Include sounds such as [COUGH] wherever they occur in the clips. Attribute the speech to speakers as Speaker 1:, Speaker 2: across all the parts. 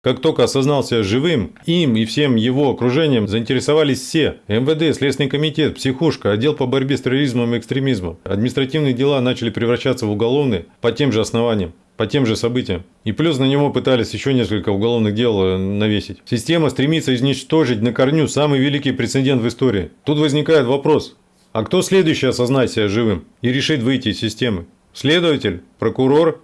Speaker 1: Как только осознал себя живым, им и всем его окружением заинтересовались все. МВД, Следственный комитет, психушка, отдел по борьбе с терроризмом и экстремизмом. Административные дела начали превращаться в уголовные по тем же основаниям по тем же событиям. И плюс на него пытались еще несколько уголовных дел э, навесить. Система стремится изничтожить на корню самый великий прецедент в истории. Тут возникает вопрос, а кто следующий осознает себя живым и решит выйти из системы? Следователь? Прокурор?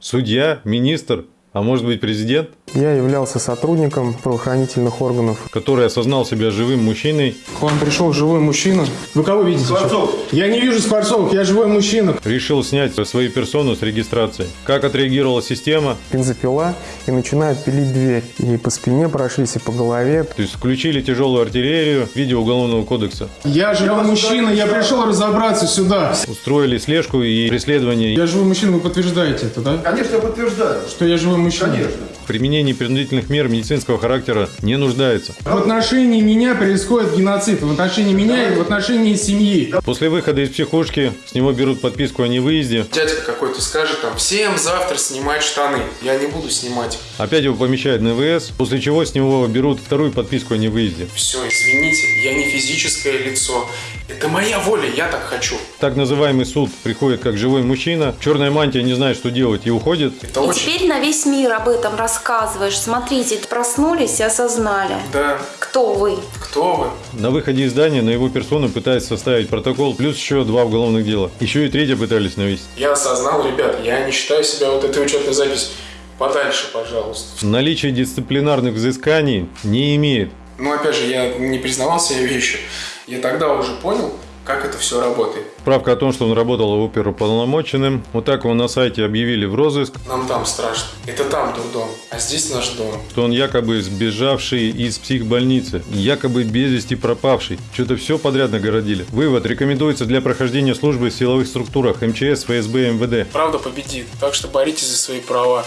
Speaker 1: Судья? Министр? А может быть президент?
Speaker 2: Я являлся сотрудником правоохранительных органов.
Speaker 1: Который осознал себя живым мужчиной.
Speaker 2: К вам пришел живой мужчина. Вы кого видите?
Speaker 3: Скворцов.
Speaker 2: Я не вижу Скворцовых, я живой мужчина.
Speaker 1: Решил снять свою персону с регистрации. Как отреагировала система?
Speaker 2: Бензопила и начинают пилить дверь. И по спине прошлись, и по голове.
Speaker 1: То есть включили тяжелую артиллерию в виде уголовного кодекса.
Speaker 2: Я живой мужчина, я пришел разобраться сюда.
Speaker 1: Устроили слежку и преследование.
Speaker 2: Я живой мужчина, вы подтверждаете это, да?
Speaker 3: Конечно, я подтверждаю.
Speaker 2: Что я живой мужчина?
Speaker 3: Конечно.
Speaker 1: Применение принудительных мер медицинского характера не нуждается.
Speaker 2: В отношении меня происходит геноцид. В отношении меня и в отношении семьи.
Speaker 1: После выхода из психушки с него берут подписку о невыезде.
Speaker 4: Дядька какой-то скажет там, всем завтра снимать штаны. Я не буду снимать.
Speaker 1: Опять его помещают на ВС, после чего с него берут вторую подписку о невыезде.
Speaker 4: Все, извините, я не физическое лицо. Это моя воля, я так хочу.
Speaker 1: Так называемый суд приходит как живой мужчина, черная мантия не знает, что делать и уходит.
Speaker 4: Это
Speaker 5: И
Speaker 4: очень...
Speaker 5: теперь на весь мир об этом рассказываешь. Смотрите, проснулись и осознали.
Speaker 4: Да,
Speaker 5: Кто вы?
Speaker 4: кто вы?
Speaker 1: На выходе из здания на его персону пытаются составить протокол, плюс еще два уголовных дела. Еще и третье пытались навести.
Speaker 4: Я осознал, ребят, я не считаю себя вот этой учетной запись подальше, пожалуйста.
Speaker 1: Наличие дисциплинарных взысканий не имеет.
Speaker 4: Но опять же, я не признавал себе вещи. Я тогда уже понял, как это все работает.
Speaker 1: Справка о том, что он работал оперуполномоченным. Вот так его на сайте объявили в розыск,
Speaker 4: Нам там страшно. Это там дом, а здесь наш дом.
Speaker 1: что он якобы сбежавший из психбольницы, якобы без вести пропавший. Что-то все подряд нагородили. Вывод рекомендуется для прохождения службы в силовых структурах МЧС, ФСБ, МВД.
Speaker 4: Правда победит, так что боритесь за свои права.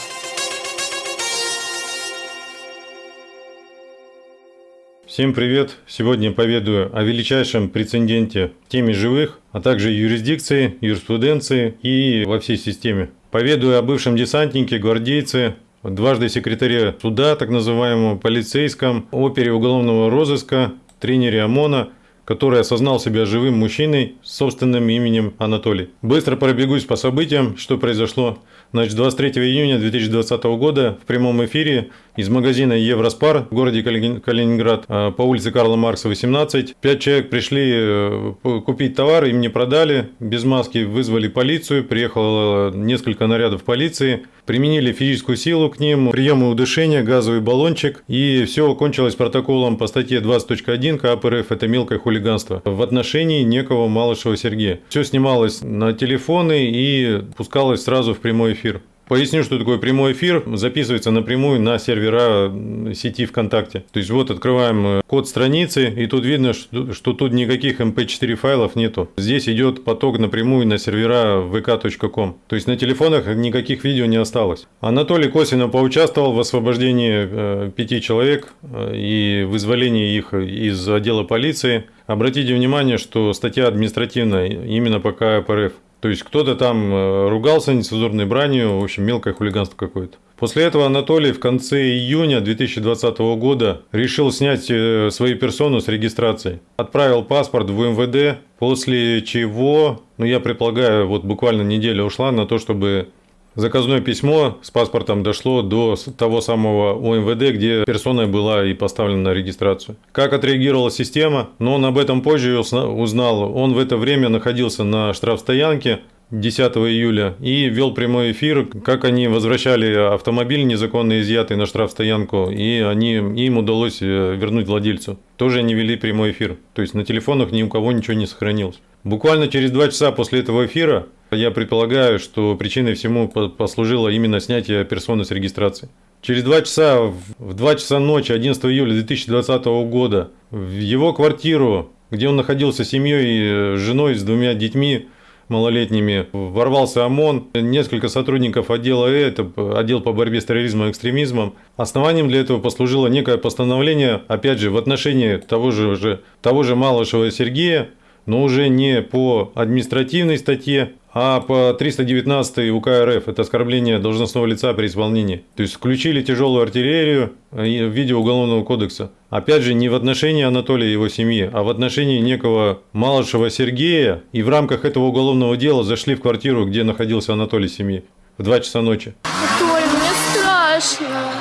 Speaker 1: Всем привет! Сегодня поведаю о величайшем прецеденте теме живых, а также юрисдикции, юриспруденции и во всей системе. Поведаю о бывшем десантнике, гвардейце, дважды секретаре суда, так называемого, полицейском, опере уголовного розыска, тренере ОМОНа, который осознал себя живым мужчиной с собственным именем Анатолий. Быстро пробегусь по событиям, что произошло. Значит, 23 июня 2020 года в прямом эфире из магазина Евроспар в городе Калини- Калининград э, по улице Карла Маркса 18. Пять человек пришли э, купить товар, им не продали, без маски вызвали полицию, приехало несколько нарядов полиции, применили физическую силу к ним, приемы удушения, газовый баллончик, и все кончилось протоколом по статье 20.1 КАП РФ «Это мелкое хулиганство» в отношении некого Малышева Сергея. Все снималось на телефоны и пускалось сразу в прямой эфир. Поясню, что такое прямой эфир. Записывается напрямую на сервера сети ВКонтакте. То есть вот открываем э, код страницы, и тут видно, что, что тут никаких MP4 файлов нету. Здесь идет поток напрямую на сервера vk.com. То есть на телефонах никаких видео не осталось. Анатолий косвенно поучаствовал в освобождении э, пяти человек э, и вызволении их из отдела полиции. Обратите внимание, что статья административная именно по КАП РФ. То есть кто-то там э, ругался нецензурной бранью, в общем, мелкое хулиганство какое-то. После этого Анатолий в конце июня 2020 года решил снять э, свою персону с регистрации. Отправил паспорт в МВД, после чего, ну я предполагаю, вот буквально неделя ушла на то, чтобы Заказное письмо с паспортом дошло до того самого УМВД, где персона была и поставлена на регистрацию. Как отреагировала система? Но он об этом позже узнал. Он в это время находился на штрафстоянке 10 июля и вел прямой эфир, как они возвращали автомобиль незаконно изъятый на штрафстоянку, и они, им удалось э, вернуть владельцу. Тоже они вели прямой эфир. То есть на телефонах ни у кого ничего не сохранилось. Буквально через два часа после этого эфира я предполагаю, что причиной всему по- послужило именно снятие персоны с регистрации. Через два часа, в- в 2 часа ночи 11 июля 2020 года, в его квартиру, где он находился с семьей, э, с женой, с двумя детьми малолетними, ворвался ОМОН, несколько сотрудников отдела Э, это отдел по борьбе с терроризмом и экстремизмом. Основанием для этого послужило некое постановление, опять же, в отношении того же, уже, того же Малышева Сергея, но уже не по административной статье, А по 319 УК РФ это оскорбление должностного лица при исполнении. То есть включили тяжелую артиллерию э, в виде Уголовного кодекса. Опять же, не в отношении Анатолия и его семьи, а в отношении некого Малышева Сергея. И в рамках этого уголовного дела зашли в квартиру, где находился Анатолий семьи в 2 часа ночи.
Speaker 3: Толь, мне страшно.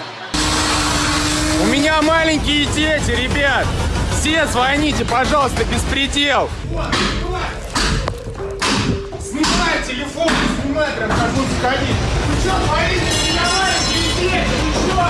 Speaker 6: У меня маленькие дети, ребят! Все звоните, пожалуйста, беспредел! Телефон, снимай, прям как будто ходить. Вы что творите? У меня маленькие дети, вы что?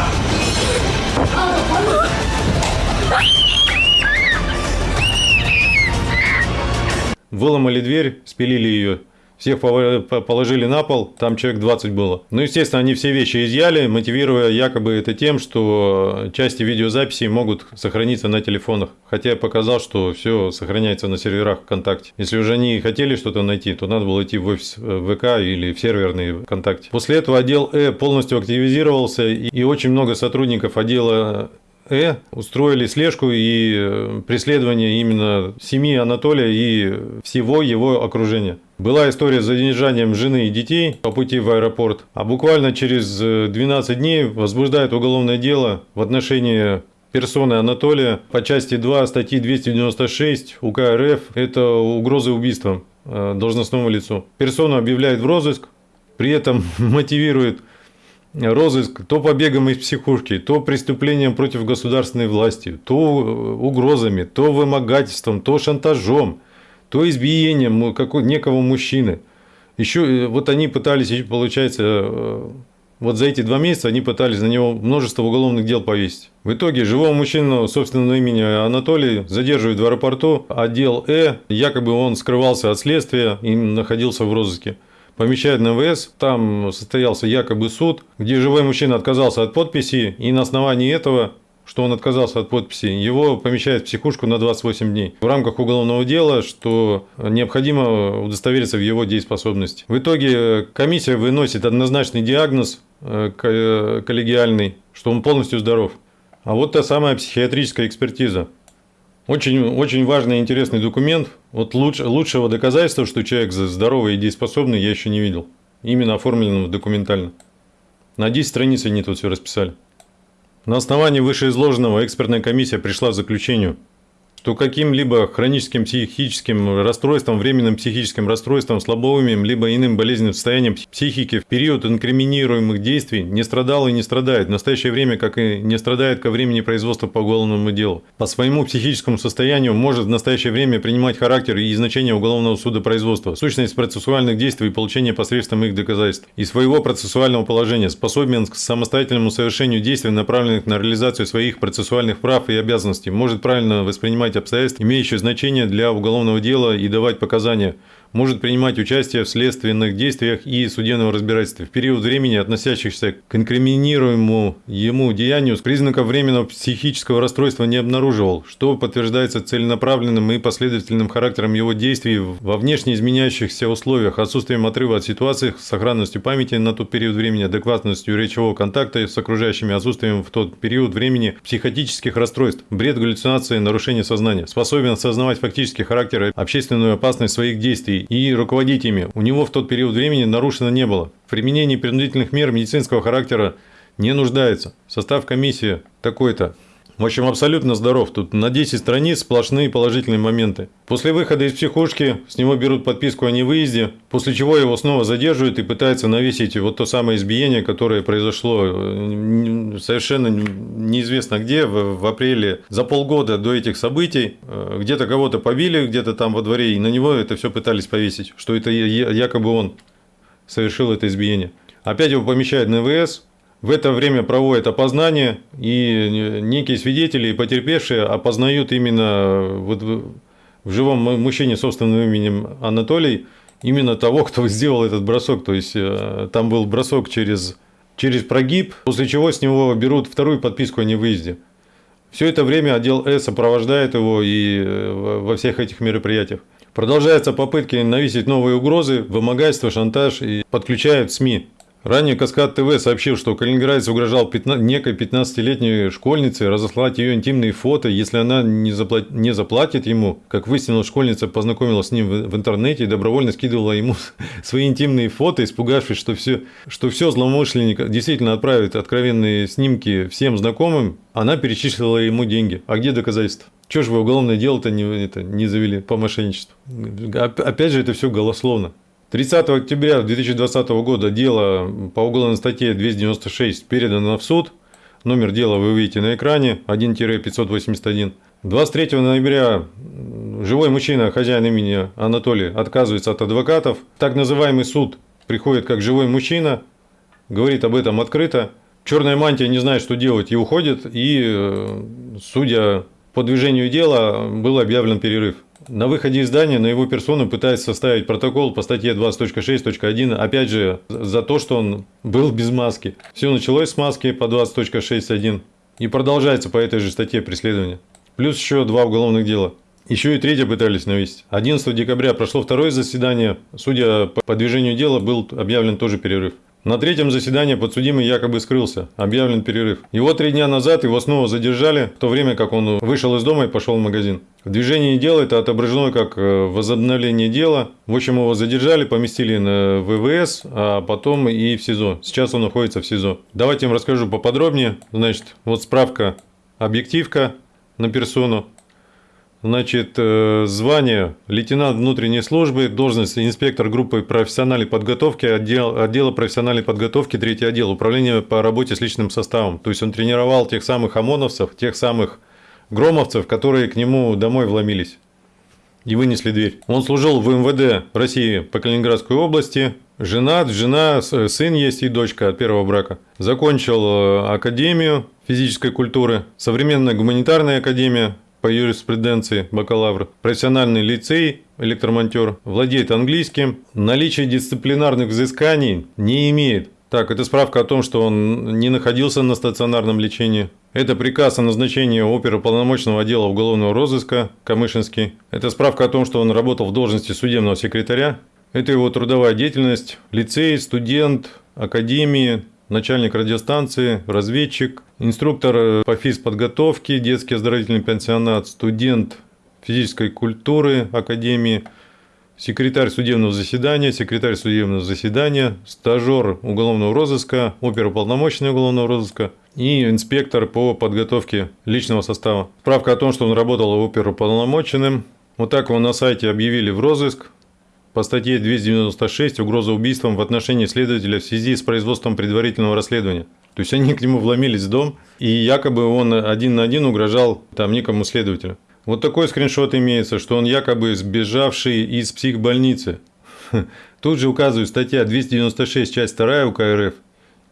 Speaker 1: Выломали дверь, спилили ее. Всех положили на пол, там человек 20 было. Ну, естественно, они все вещи изъяли, мотивируя якобы это тем, что части видеозаписей могут сохраниться на телефонах. Хотя я показал, что все сохраняется на серверах ВКонтакте. Если уже они хотели что-то найти, то надо было идти в офис э, ВК или в серверный ВКонтакте. После этого отдел Э полностью активизировался, и и очень много сотрудников отдела Э устроили слежку и э, преследование именно семьи Анатолия и всего его окружения. Была история с задержанием жены и детей по пути в аэропорт, а буквально через э, 12 дней возбуждает уголовное дело в отношении персоны Анатолия по части 2 статьи 296 УК РФ. Это угрозы убийством э, должностному лицу. Персону объявляет в розыск, при этом [LAUGHS] мотивирует розыск то побегом из психушки, то преступлением против государственной власти, то э, угрозами, то вымогательством, то шантажом, то избиением некого мужчины. Еще э, вот они пытались, получается, э, вот за эти два месяца они пытались на него множество уголовных дел повесить. В итоге живого мужчину собственного имени Анатолий задерживают в аэропорту. Отдел Э, якобы он скрывался от следствия и находился в розыске помещают на ВС, там состоялся якобы суд, где живой мужчина отказался от подписи, и на основании этого, что он отказался от подписи, его помещают в психушку на 28 дней. В рамках уголовного дела, что необходимо удостовериться в его дееспособности. В итоге комиссия выносит однозначный диагноз э, ко- коллегиальный, что он полностью здоров. А вот та самая психиатрическая экспертиза. Очень, очень важный и интересный документ. Вот луч, лучшего доказательства, что человек здоровый и дееспособный, я еще не видел. Именно оформленного документально. На 10 страниц они тут все расписали. На основании вышеизложенного экспертная комиссия пришла к заключению, что каким-либо хроническим психическим расстройством, временным психическим расстройством, слабоумием, либо иным болезненным состоянием психики в период инкриминируемых действий не страдал и не страдает. В настоящее время, как и не страдает ко времени производства по уголовному делу. По своему психическому состоянию может в настоящее время принимать характер и значение уголовного судопроизводства, сущность процессуальных действий и получение посредством их доказательств. И своего процессуального положения способен к самостоятельному совершению действий, направленных на реализацию своих процессуальных прав и обязанностей, может правильно воспринимать обстоятельства, имеющие значение для уголовного дела и давать показания, может принимать участие в следственных действиях и судебном разбирательстве в период времени, относящихся к инкриминируемому ему деянию, признаков временного психического расстройства не обнаруживал, что подтверждается целенаправленным и последовательным характером его действий во внешне изменяющихся условиях, отсутствием отрыва от ситуации, сохранностью памяти на тот период времени, адекватностью речевого контакта с окружающими, отсутствием в тот период времени психотических расстройств, бред, галлюцинации, нарушение сознания, способен осознавать фактический характер и общественную опасность своих действий и руководить ими. У него в тот период времени нарушено не было. В применении принудительных мер медицинского характера не нуждается. Состав комиссии такой-то. В общем, абсолютно здоров. Тут на 10 страниц сплошные положительные моменты. После выхода из психушки с него берут подписку о невыезде, после чего его снова задерживают и пытаются навесить вот то самое избиение, которое произошло э, совершенно неизвестно где, в, в апреле, за полгода до этих событий. Э, Где-то кого-то побили, где-то там во дворе, и на него это все пытались повесить, что это якобы он совершил это избиение. Опять его помещают на ВС, в это время проводят опознание, и некие свидетели и потерпевшие опознают именно вот в живом му- мужчине собственным именем Анатолий именно того, кто [LAUGHS] сделал этот бросок. То есть э, там был бросок через, через прогиб, после чего с него берут вторую подписку о невыезде. Все это время отдел Э сопровождает его и э, во всех этих мероприятиях. Продолжаются попытки навесить новые угрозы, вымогательство, шантаж и подключают СМИ. Ранее Каскад ТВ сообщил, что калининградец угрожал 15, некой 15-летней школьнице разослать ее интимные фото, если она не, заплат, не заплатит ему. Как выяснилось, школьница познакомилась с ним в, в интернете и добровольно скидывала ему [LAUGHS] свои интимные фото, испугавшись, что все, что все злоумышленник действительно отправит откровенные снимки всем знакомым, она перечислила ему деньги. А где доказательства? Чего же вы уголовное дело-то не, не завели по мошенничеству? Опять же, это все голословно. 30 октября 2020 года дело по уголовной статье 296 передано в суд. Номер дела вы видите на экране 1-581. 23 ноября живой мужчина, хозяин имени Анатолий, отказывается от адвокатов. Так называемый суд приходит как живой мужчина, говорит об этом открыто. Черная мантия не знает, что делать и уходит. И, э, судя по движению дела, был объявлен перерыв. На выходе из здания на его персону пытается составить протокол по статье 20.6.1, опять же, за то, что он был без маски. Все началось с маски по 20.6.1 и продолжается по этой же статье преследования. Плюс еще два уголовных дела. Еще и третье пытались навесить. 11 декабря прошло второе заседание. Судя по движению дела, был объявлен тоже перерыв. На третьем заседании подсудимый якобы скрылся, объявлен перерыв. Его три дня назад его снова задержали, в то время как он вышел из дома и пошел в магазин. В движении дела это отображено как э, возобновление дела. В общем, его задержали, поместили на ВВС, а потом и в СИЗО. Сейчас он находится в СИЗО. Давайте я вам расскажу поподробнее. Значит, вот справка, объективка на персону. Значит, э, звание лейтенант внутренней службы, должность инспектор группы профессиональной подготовки, отдел, отдела профессиональной подготовки, третий отдел, управление по работе с личным составом. То есть он тренировал тех самых ОМОНовцев, тех самых громовцев, которые к нему домой вломились и вынесли дверь. Он служил в МВД России по Калининградской области, женат, жена, сын есть и дочка от первого брака. Закончил э, Академию физической культуры, современная гуманитарная академия, по юриспруденции бакалавр, профессиональный лицей, электромонтер, владеет английским, наличие дисциплинарных взысканий не имеет. Так, это справка о том, что он не находился на стационарном лечении. Это приказ о назначении оперуполномоченного отдела уголовного розыска Камышинский. Это справка о том, что он работал в должности судебного секретаря. Это его трудовая деятельность, лицей, студент, академии, начальник радиостанции, разведчик, инструктор э, по физподготовке, детский оздоровительный пенсионат, студент физической культуры Академии, секретарь судебного заседания, секретарь судебного заседания, стажер уголовного розыска, оперуполномоченный уголовного розыска и инспектор по подготовке личного состава. Справка о том, что он работал оперуполномоченным. Вот так его на сайте объявили в розыск по статье 296 угроза убийством в отношении следователя в связи с производством предварительного расследования. То есть они [LAUGHS] к нему вломились в дом, и якобы он один на один угрожал там некому следователю. Вот такой скриншот имеется, что он якобы сбежавший из психбольницы. [LAUGHS] Тут же указывает статья 296, часть 2 УК РФ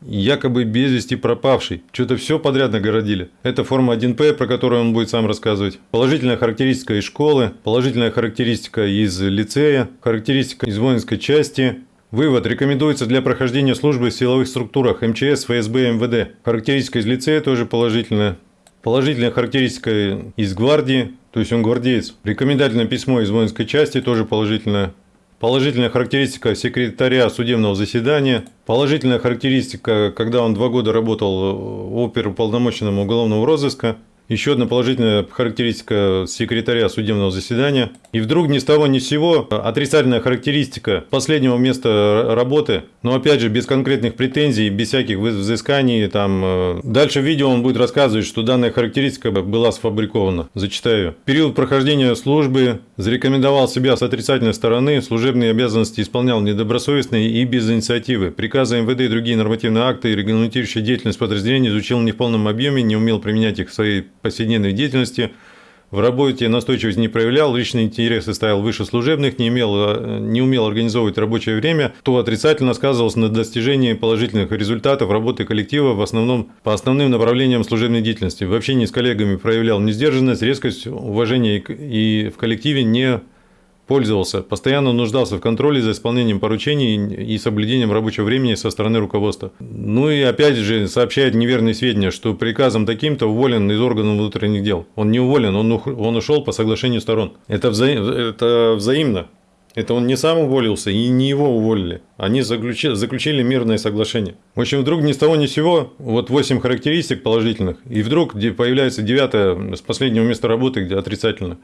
Speaker 1: якобы без вести пропавший. Что-то все подряд нагородили. Это форма 1П, про которую он будет сам рассказывать. Положительная характеристика из школы, положительная характеристика из лицея, характеристика из воинской части. Вывод. Рекомендуется для прохождения службы в силовых структурах МЧС, ФСБ, МВД. Характеристика из лицея тоже положительная. Положительная характеристика из гвардии, то есть он гвардеец. Рекомендательное письмо из воинской части тоже положительное. Положительная характеристика секретаря судебного заседания. Положительная характеристика, когда он два года работал оперуполномоченным уголовного розыска. Еще одна положительная характеристика секретаря судебного заседания. И вдруг ни с того ни с сего отрицательная характеристика последнего места работы, но опять же без конкретных претензий, без всяких взысканий. Там. Э, дальше в видео он будет рассказывать, что данная характеристика была сфабрикована. Зачитаю. период прохождения службы зарекомендовал себя с отрицательной стороны, служебные обязанности исполнял недобросовестно и без инициативы. Приказы МВД и другие нормативные акты, регламентирующие деятельность подразделения, изучил не в полном объеме, не умел применять их в своей повседневной деятельности, в работе настойчивость не проявлял, личные интересы ставил выше служебных, не, имел, э, не умел организовывать рабочее время, то отрицательно сказывался на достижении положительных результатов работы коллектива в основном, по основным направлениям служебной деятельности. В общении с коллегами проявлял несдержанность, резкость, уважение и в коллективе не пользовался, постоянно нуждался в контроле за исполнением поручений и соблюдением рабочего времени со стороны руководства. Ну и опять же сообщает неверные сведения, что приказом таким-то уволен из органов внутренних дел. Он не уволен, он, он ушел по соглашению сторон. Это, вза... это взаимно. Это он не сам уволился и не его уволили. Они заключили, заключили мирное соглашение. В общем, вдруг ни с того ни с сего, вот 8 характеристик положительных, и вдруг появляется девятая с последнего места работы, где отрицательно.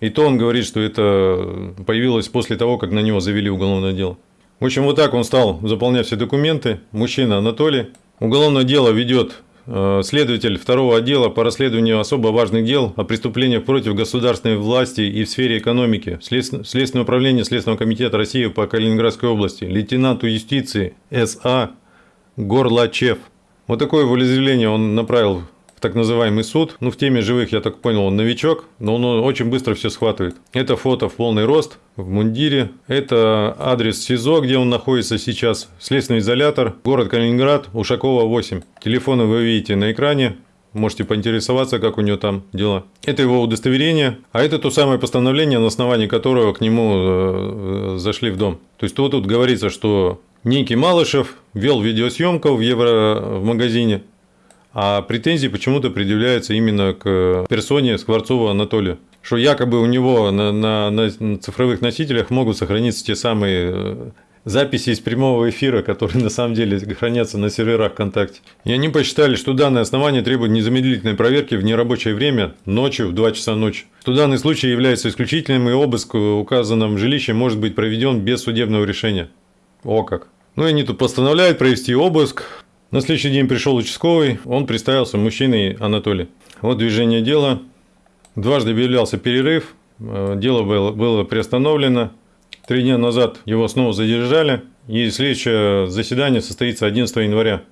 Speaker 1: И то он говорит, что это появилось после того, как на него завели уголовное дело. В общем, вот так он стал заполнять все документы. Мужчина Анатолий. Уголовное дело ведет э, следователь второго отдела по расследованию особо важных дел о преступлениях против государственной власти и в сфере экономики. След- Следственное управление Следственного комитета России по Калининградской области. Лейтенанту юстиции С.А. Горлачев. Вот такое волеизъявление он направил так называемый суд. Ну, в теме живых, я так понял, он новичок, но он очень быстро все схватывает. Это фото в полный рост, в мундире. Это адрес СИЗО, где он находится сейчас. Следственный изолятор, город Калининград, Ушакова 8. Телефоны вы видите на экране. Можете поинтересоваться, как у него там дела. Это его удостоверение, а это то самое постановление, на основании которого к нему э, зашли в дом. То есть тут, тут говорится, что некий Малышев вел видеосъемку в Евро в магазине, а претензии почему-то предъявляются именно к персоне Скворцова Анатолия. Что якобы у него на, на, на цифровых носителях могут сохраниться те самые э, записи из прямого эфира, которые [LAUGHS] на самом деле хранятся на серверах ВКонтакте. И они посчитали, что данное основание требует незамедлительной проверки в нерабочее время, ночью, в 2 часа ночи. Что данный случай является исключительным и обыск в указанном жилище может быть проведен без судебного решения. О как. Ну и они тут постановляют провести обыск, на следующий день пришел участковый, он представился мужчиной Анатолий. Вот движение дела. Дважды объявлялся перерыв, э, дело было, было приостановлено. Три дня назад его снова задержали, и следующее заседание состоится 11 января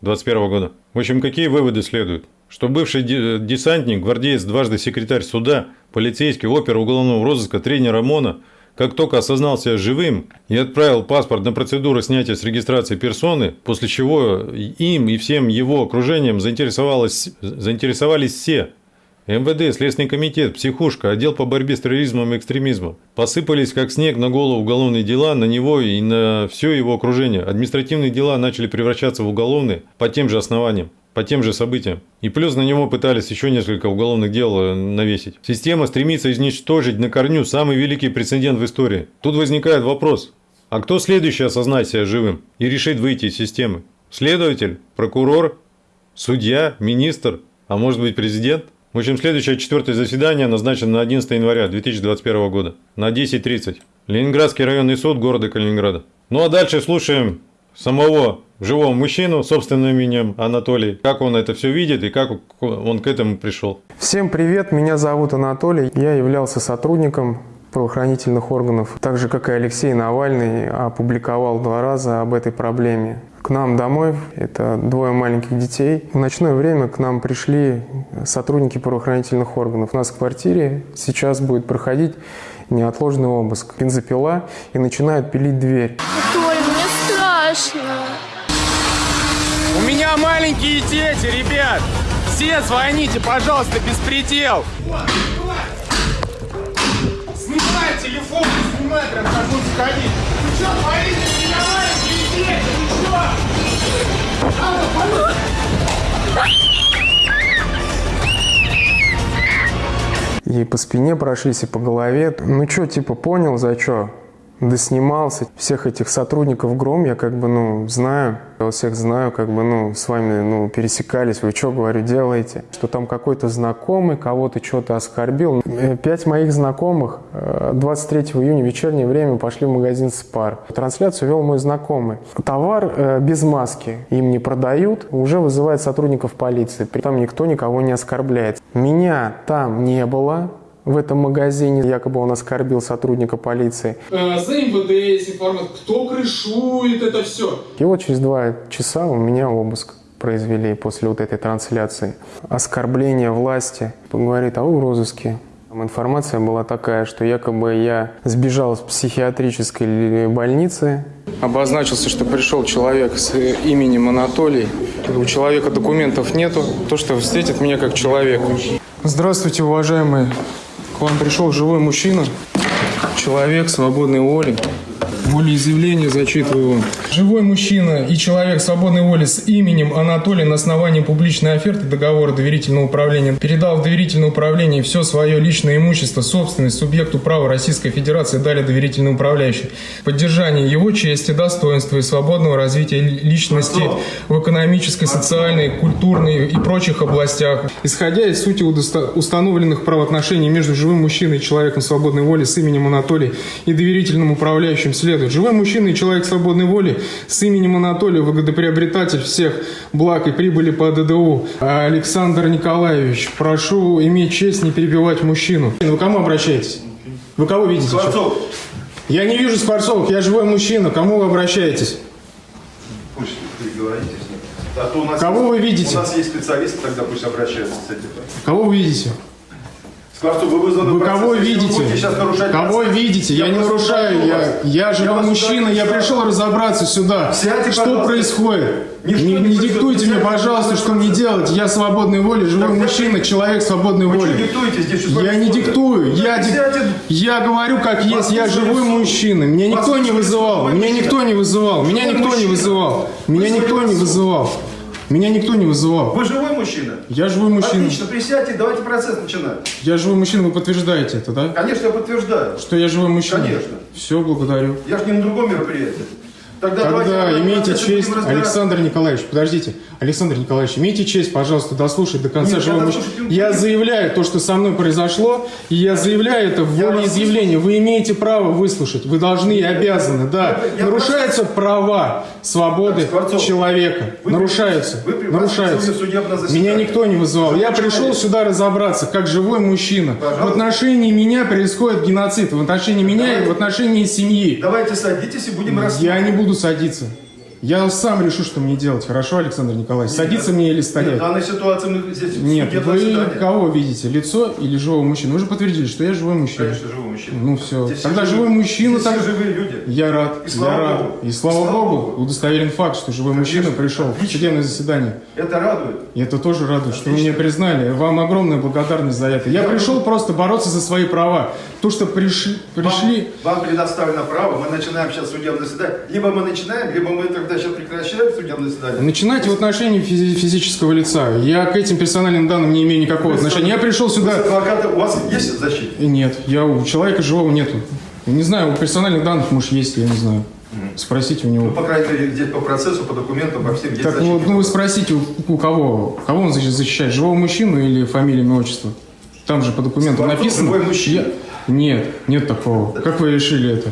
Speaker 1: 2021 года. В общем, какие выводы следуют? Что бывший десантник, гвардеец, дважды секретарь суда, полицейский, опер уголовного розыска, тренер ОМОНа – как только осознал себя живым и отправил паспорт на процедуру снятия с регистрации персоны, после чего им и всем его окружением заинтересовались, заинтересовались все. МВД, Следственный комитет, психушка, отдел по борьбе с терроризмом и экстремизмом. Посыпались как снег на голову уголовные дела на него и на все его окружение. Административные дела начали превращаться в уголовные по тем же основаниям по тем же событиям. И плюс на него пытались еще несколько уголовных дел э, навесить. Система стремится изничтожить на корню самый великий прецедент в истории. Тут возникает вопрос, а кто следующий осознает себя живым и решит выйти из системы? Следователь? Прокурор? Судья? Министр? А может быть президент? В общем, следующее четвертое заседание назначено на 11 января 2021 года на 10.30. Ленинградский районный суд города Калининграда. Ну а дальше слушаем самого живого мужчину собственным именем Анатолий, как он это все видит и как он к этому пришел.
Speaker 4: Всем привет, меня зовут Анатолий, я являлся сотрудником правоохранительных органов, так же как и Алексей Навальный, опубликовал два раза об этой проблеме. К нам домой, это двое маленьких детей, в ночное время к нам пришли сотрудники правоохранительных органов. У нас в квартире сейчас будет проходить неотложный обыск. Бензопила и начинают пилить дверь.
Speaker 3: Толь, мне страшно.
Speaker 7: Маленькие дети, ребят! Все звоните, пожалуйста, беспредел! Снимай телефон, снимай прям как будто сходить. Вы что творите? Меня маленькие дети, вы что?
Speaker 4: И по спине прошлись, и по голове. Ну что, типа, понял, за что? Доснимался. Всех этих сотрудников ГРОМ я как бы, ну, знаю. Я всех знаю, как бы, ну, с вами, ну, пересекались. Вы что, говорю, делаете? Что там какой-то знакомый кого-то что-то оскорбил. Э, пять моих знакомых 23 июня в вечернее время пошли в магазин «Спар». Трансляцию вел мой знакомый. Товар э, без маски им не продают, уже вызывает сотрудников полиции. Там никто никого не оскорбляет. Меня там не было, в этом магазине. Якобы он оскорбил сотрудника полиции.
Speaker 8: Э, за МВД есть информация, кто крышует это все.
Speaker 4: И вот через два часа у меня обыск произвели после вот этой трансляции. Оскорбление власти. Говорит, а вы в розыске. Там информация была такая, что якобы я сбежал с психиатрической больницы. Обозначился, что пришел человек с именем Анатолий. У человека документов нету. То, что встретит меня как человека. Здравствуйте, уважаемые. К вам пришел живой мужчина, человек свободной воли. Волеизъявление зачитываю вам. Живой мужчина и человек свободной воли с именем Анатолий на основании публичной оферты договора доверительного управления передал в доверительное управление все свое личное имущество, собственность субъекту права Российской Федерации, далее доверительный управляющий. Поддержание его чести, достоинства и свободного развития личности в экономической, социальной, культурной и прочих областях. Исходя из сути установленных правоотношений между живым мужчиной и человеком свободной воли с именем Анатолий и доверительным управляющим следует. Живой мужчина и человек свободной воли с именем Анатолий, выгодоприобретатель всех благ и прибыли по ДДУ. Александр Николаевич, прошу иметь честь не перебивать мужчину. Вы кому обращаетесь? Вы кого видите?
Speaker 2: Скворцов,
Speaker 4: Я не вижу Скворцовых, я живой мужчина. Кому вы обращаетесь?
Speaker 2: пусть переговорите с ним. А то у нас
Speaker 4: Кого
Speaker 2: есть-
Speaker 4: вы видите?
Speaker 2: У нас есть специалисты, тогда пусть обращаются с этим.
Speaker 4: Кого вы видите?
Speaker 2: Скворцов, вы вызваны
Speaker 4: Вы кого видите? Кого
Speaker 2: процесс,
Speaker 4: видите? Я не
Speaker 2: вас
Speaker 4: нарушаю. Я, я живой
Speaker 2: вас
Speaker 4: мужчина. Я пришел разобраться сюда.
Speaker 2: Сядьте,
Speaker 4: что
Speaker 2: пожалуйста.
Speaker 4: происходит?
Speaker 2: Ничто
Speaker 4: не,
Speaker 2: не
Speaker 4: не диктуйте мне, пожалуйста, что мне делать. Я свободной воли, живой
Speaker 2: Так,
Speaker 4: мужчина,
Speaker 2: так,
Speaker 4: человек свободной
Speaker 2: Вы
Speaker 4: воли.
Speaker 2: диктуете здесь? Что
Speaker 4: Я не диктую, я, дик- я говорю как есть, я живой мужчина. Меня никто не вызывал,
Speaker 2: Вы
Speaker 4: меня никто не вызывал, меня никто не вызывал, меня никто не вызывал, меня никто не вызывал.
Speaker 2: Вы живой мужчина?
Speaker 4: Я живой мужчина.
Speaker 2: Отлично, присядьте, давайте процесс начинать.
Speaker 4: Я живой мужчина, вы подтверждаете это, да?
Speaker 2: Конечно, я подтверждаю.
Speaker 4: Что я живой мужчина?
Speaker 2: Конечно.
Speaker 4: Все, благодарю.
Speaker 2: Я же не на другом мероприятии. Тогда,
Speaker 4: Тогда имейте честь. Александр Николаевич, подождите, Александр Николаевич, имейте честь, пожалуйста, дослушать до конца
Speaker 2: Нет,
Speaker 4: живого
Speaker 2: я
Speaker 4: мужчины.
Speaker 2: не
Speaker 4: Я заявляю то, что со мной произошло, и я заявляю это в волеизъявлении. Вы имеете право выслушать, вы должны и обязаны, да.
Speaker 2: я
Speaker 4: Нарушаются права, свободы
Speaker 2: Скворцов,
Speaker 4: человека.
Speaker 2: вы
Speaker 4: Нарушаются,
Speaker 2: вы
Speaker 4: нарушаются. Меня никто не вызывал. Я пришел сюда разобраться, как живой мужчина. В отношении меня происходит геноцид, в отношении меня и в отношении семьи.
Speaker 2: Давайте садитесь и будем рассматривать.
Speaker 4: Я не буду садиться. Я сам решу, что мне делать. Хорошо, Александр Николаевич? Садиться мне или
Speaker 2: Нет, в
Speaker 4: стоять?
Speaker 2: данной ситуации мы здесь
Speaker 4: Нет, вы
Speaker 2: заседание.
Speaker 4: кого видите? Лицо или живого мужчину? Вы же подтвердили, что я живой мужчина.
Speaker 2: Конечно, живой мужчина.
Speaker 4: Ну все.
Speaker 2: Здесь
Speaker 4: Тогда живой мужчина
Speaker 2: здесь
Speaker 4: так.
Speaker 2: живые люди.
Speaker 4: Я рад.
Speaker 2: И слава
Speaker 4: я рад.
Speaker 2: Богу.
Speaker 4: И слава,
Speaker 2: слава
Speaker 4: Богу,
Speaker 2: Богу.
Speaker 4: удостоверен факт, что живой мужчина пришел в
Speaker 2: Отлично.
Speaker 4: судебное заседание.
Speaker 2: Это радует.
Speaker 4: И это тоже радует, что вы
Speaker 2: Отлично.
Speaker 4: меня признали. Вам огромная благодарность за это. Я пришел просто бороться за свои права. То, что пришли, пришли
Speaker 2: Вам, вам предоставлено право, мы начинаем сейчас судебное заседание. Либо мы начинаем, либо мы тогда сейчас прекращаем судебное заседание.
Speaker 4: Начинайте в отношении физи- физического лица. Я к этим персональным данным не имею никакого отношения. Я пришел
Speaker 2: Вы
Speaker 4: сюда...
Speaker 2: адвоката, у вас есть защита?
Speaker 4: Нет, я у человека живого нету. Не знаю, у персональных данных, может, есть, я не знаю. Спросите у
Speaker 2: Ну,
Speaker 4: него.
Speaker 2: по крайней мере, здесь по процессу, по документам, по всем есть
Speaker 4: Так вот, ну вы спросите, у, у кого? Кого он защищает? Живого мужчину или фамилию, имя, отчество? Там же по документам
Speaker 2: Скворцов
Speaker 4: написано.
Speaker 2: живой мужчина.
Speaker 4: Я- Нет, нет такого. Как вы решили это?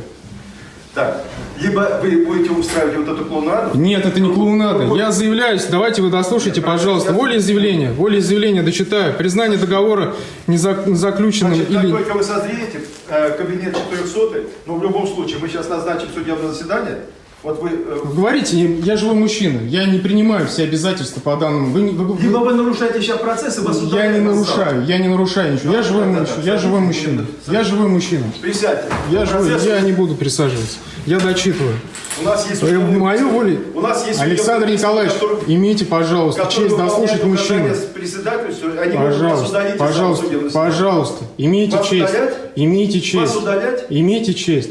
Speaker 2: Так, либо вы будете устраивать вот эту клоунаду,
Speaker 4: Нет, это не клоунада. Я заявляюсь, давайте вы дослушайте, пожалуйста. Волеизъявление, волеизъявление дочитаю. Признание договора незаключенным
Speaker 2: Значит, как
Speaker 4: или...
Speaker 2: только вы созреете, э, кабинет 400, но в любом случае, мы сейчас назначим судебное заседание, вот вы... э,
Speaker 4: Говорите, я живой мужчина. Я не принимаю все обязательства по данному. Вы, вы- вы-
Speaker 2: Либо вы нарушаете сейчас процесс, и вас
Speaker 4: Я не
Speaker 2: на
Speaker 4: нарушаю, я не нарушаю ничего. Я живой
Speaker 2: да, да,
Speaker 4: мужчина.
Speaker 2: да,
Speaker 4: Я живой мужчина.
Speaker 2: садитесь.
Speaker 4: Я живой мужчина.
Speaker 2: Присядьте.
Speaker 4: Я живой,
Speaker 2: Процесс-
Speaker 4: я не буду присаживаться. Я дочитываю.
Speaker 2: У нас есть...
Speaker 4: Э, Мою волю.
Speaker 2: У нас есть
Speaker 4: Александр
Speaker 2: судебный
Speaker 4: Николаевич,
Speaker 2: который-
Speaker 4: имейте, пожалуйста, честь дослушать мужчину. Пожалуйста, пожалуйста, пожалуйста, имейте
Speaker 2: Вас
Speaker 4: честь.
Speaker 2: удалять?
Speaker 4: Имейте честь.
Speaker 2: Вас удалять?
Speaker 4: Имейте честь.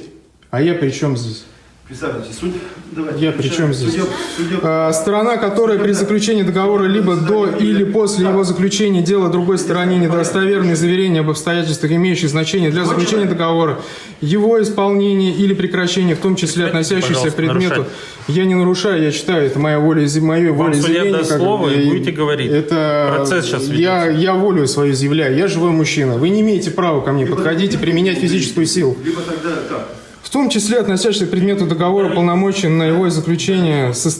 Speaker 4: А я при чем здесь?
Speaker 2: Присаживайтесь. Суд... Давайте,
Speaker 4: Я при чем здесь?
Speaker 2: Судеб... судеб-
Speaker 4: А, Сторона, которая при заключении договора либо до или после его заключения делает другой стороне недостоверные заверения об обстоятельствах, имеющих значение для заключения договора, его исполнения или прекращения, в том числе относящихся к предмету.
Speaker 9: нарушать.
Speaker 4: Я не нарушаю, я читаю, это моя воля, мое
Speaker 9: Вам
Speaker 4: волеизъявление. как
Speaker 9: слово, и будете говорить.
Speaker 4: Это
Speaker 9: Процесс сейчас
Speaker 4: я, я волю свою изъявляю, я живой мужчина. Вы не имеете права ко мне подходить и применять физическую силу.
Speaker 2: Либо тогда как?
Speaker 4: В том числе относящихся к предмету договора полномочий на его заключение со-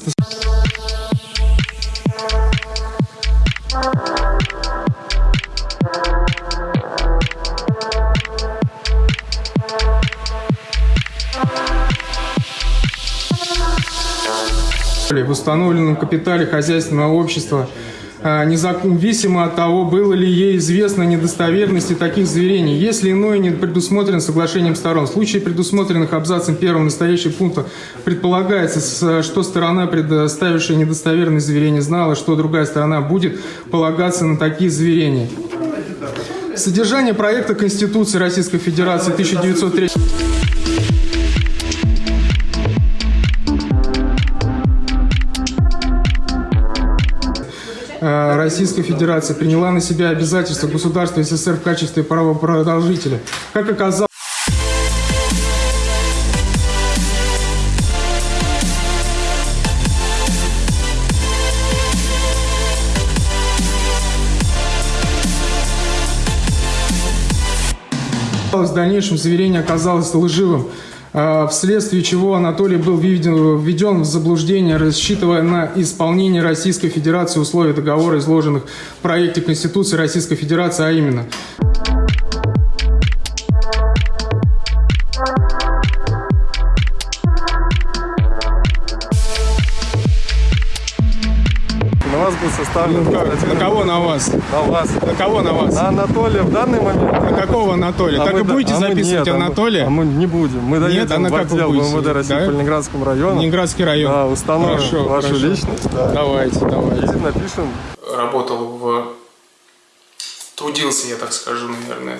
Speaker 4: в установленном капитале хозяйственного общества, независимо от того, было ли ей известно недостоверности таких заверений, если иное не предусмотрено соглашением сторон. В случае предусмотренных абзацем первым настоящего пункта предполагается, что сторона, предоставившая недостоверные заверения, знала, что другая сторона будет полагаться на такие заверения. Содержание проекта Конституции Российской Федерации 1903
Speaker 2: э, Российской Федерации приняла на себя обязательства государства СССР в качестве правопродолжителя. Как оказалось, В дальнейшем заверение оказалось лживым, вследствие чего Анатолий был введен, введен в заблуждение, рассчитывая на исполнение Российской Федерации условий договора, изложенных в проекте Конституции Российской Федерации, а именно
Speaker 10: составлен
Speaker 2: Ну, на
Speaker 10: статья-
Speaker 2: кого на вас?
Speaker 10: на вас.
Speaker 2: На кого на вас?
Speaker 10: На Анатолия в данный момент.
Speaker 2: На какого Анатолия?
Speaker 10: А
Speaker 2: так
Speaker 10: мы
Speaker 2: и будете
Speaker 10: а
Speaker 2: записывать
Speaker 10: нет, а мы-
Speaker 2: Анатолия?
Speaker 10: А мы не будем. Мы доедем
Speaker 2: а на
Speaker 10: в отдел? МВД России
Speaker 2: Да?
Speaker 10: по Ленинградскому району.
Speaker 2: Ленинградский район.
Speaker 10: Да, установим
Speaker 2: Хорошо,
Speaker 10: вашу
Speaker 2: хорошо.
Speaker 10: личность. Да.
Speaker 2: Давайте, давайте.
Speaker 10: И напишем
Speaker 4: Работал в... Трудился, я так скажу, наверное,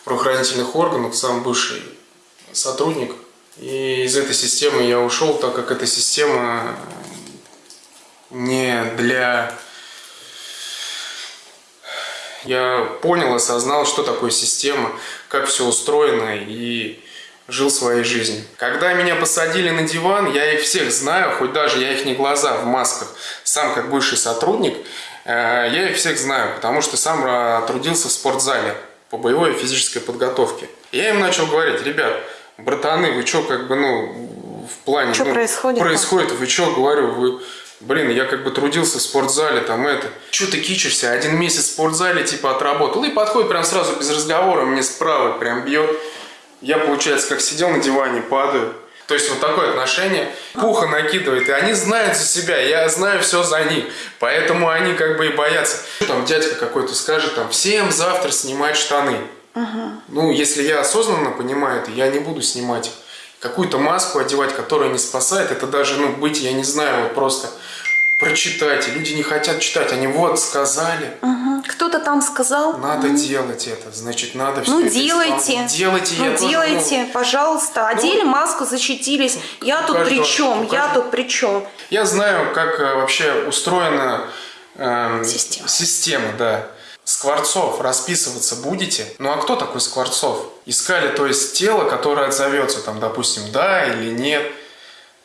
Speaker 4: в правоохранительных органах, сам бывший сотрудник. И из этой системы я ушел, так как эта система не для... Я понял, осознал, что такое система, как все устроено и жил своей жизнью. Когда меня посадили на диван, я их всех знаю, хоть даже я их не глаза в масках. Сам как бывший сотрудник, э, я их всех знаю, потому что сам э, трудился в спортзале по боевой и физической подготовке. Я им начал говорить, ребят, братаны, вы что, как бы, ну, в плане...
Speaker 5: Чё
Speaker 4: ну,
Speaker 5: происходит-то?
Speaker 4: Происходит, вы что, говорю, вы... Блин, я как бы трудился в спортзале, там это. Че ты кичишься? Один месяц в спортзале, типа, отработал. И подходит прям сразу без разговора, мне справа прям бьет. Я, получается, как сидел на диване, падаю. То есть вот такое отношение. Пуха накидывает, и они знают за себя, я знаю все за них. Поэтому они как бы и боятся. Там дядька какой-то скажет, там, всем завтра снимать штаны. Ну, если я осознанно понимаю это, я не буду снимать. Какую-то маску одевать, которая не спасает, это даже, ну, быть, я не знаю, вот просто прочитать. И люди не хотят читать, они вот сказали,
Speaker 5: Мгм. Кто-то там сказал.
Speaker 4: надо делать это, значит, надо все
Speaker 5: Ну,
Speaker 4: это
Speaker 5: делайте.
Speaker 4: Делайте,
Speaker 5: Ну,
Speaker 4: я тоже,
Speaker 5: делайте,
Speaker 4: ну,
Speaker 5: пожалуйста. Одели маску, защитились. Я тут
Speaker 4: каждого-
Speaker 5: при чем? Я тут при чем?
Speaker 4: Я знаю, как э, вообще устроена эм,
Speaker 5: Система.
Speaker 4: система, да. Скворцов расписываться будете? Ну а кто такой Скворцов? Искали, то есть, тело, которое отзовется, там, допустим, да или нет.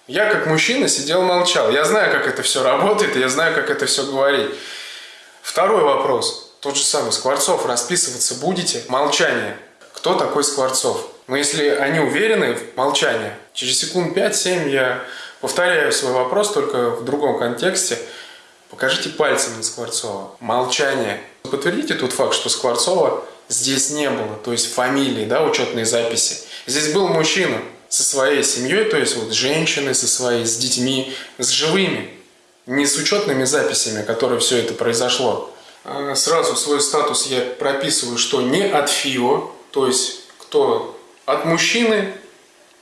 Speaker 4: Я как мужчина сидел молчал. Я знаю, как это все работает, я знаю, как это все говорить. Второй вопрос. Тот же самый. Скворцов расписываться будете? Молчание. Кто такой Скворцов? Но если они уверены в молчании, через секунд 5-7 я повторяю свой вопрос, только в другом контексте. Покажите пальцем на Скворцова. Молчание. Подтвердите тот факт, что Скворцова здесь не было, то есть фамилии, да, учетные записи. Здесь был мужчина со своей семьей, то есть вот женщины со своей, с детьми, с живыми, не с учетными записями, которые все это произошло. А Сразу свой статус я прописываю, что не от ФИО, то есть кто от мужчины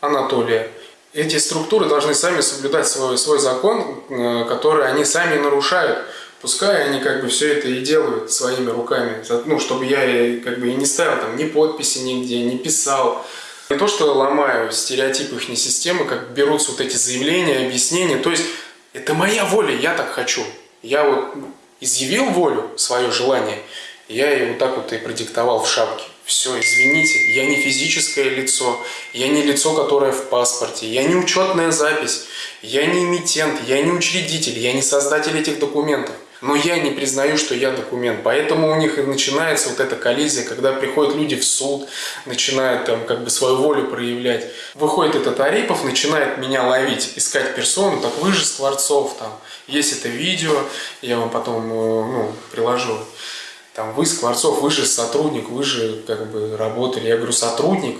Speaker 4: Анатолия. Эти структуры должны сами соблюдать свой, свой закон, э, который они сами нарушают. Пускай они как бы все это и делают своими руками. Ну, чтобы я как бы и не ставил там ни подписи нигде, не писал. Не то, что ломаю стереотипы их системы, как берутся вот эти заявления, объяснения. То есть это моя воля, я так хочу. Я вот изъявил волю, свое желание, я ее вот так вот и продиктовал в шапке. Все, извините, я не физическое лицо, я не лицо, которое в паспорте, я не учетная запись, я не эмитент, я не учредитель, я не создатель этих документов. Но я не признаю, что я документ. Поэтому у них и начинается вот эта коллизия, когда приходят люди в суд, начинают там как бы свою волю проявлять. Выходит этот Арипов, начинает меня ловить, искать персону, так вы же Скворцов, там, есть это видео, я вам потом э, ну, приложу. Там, вы Скворцов, вы же сотрудник, вы же как бы работали. Я говорю, сотрудник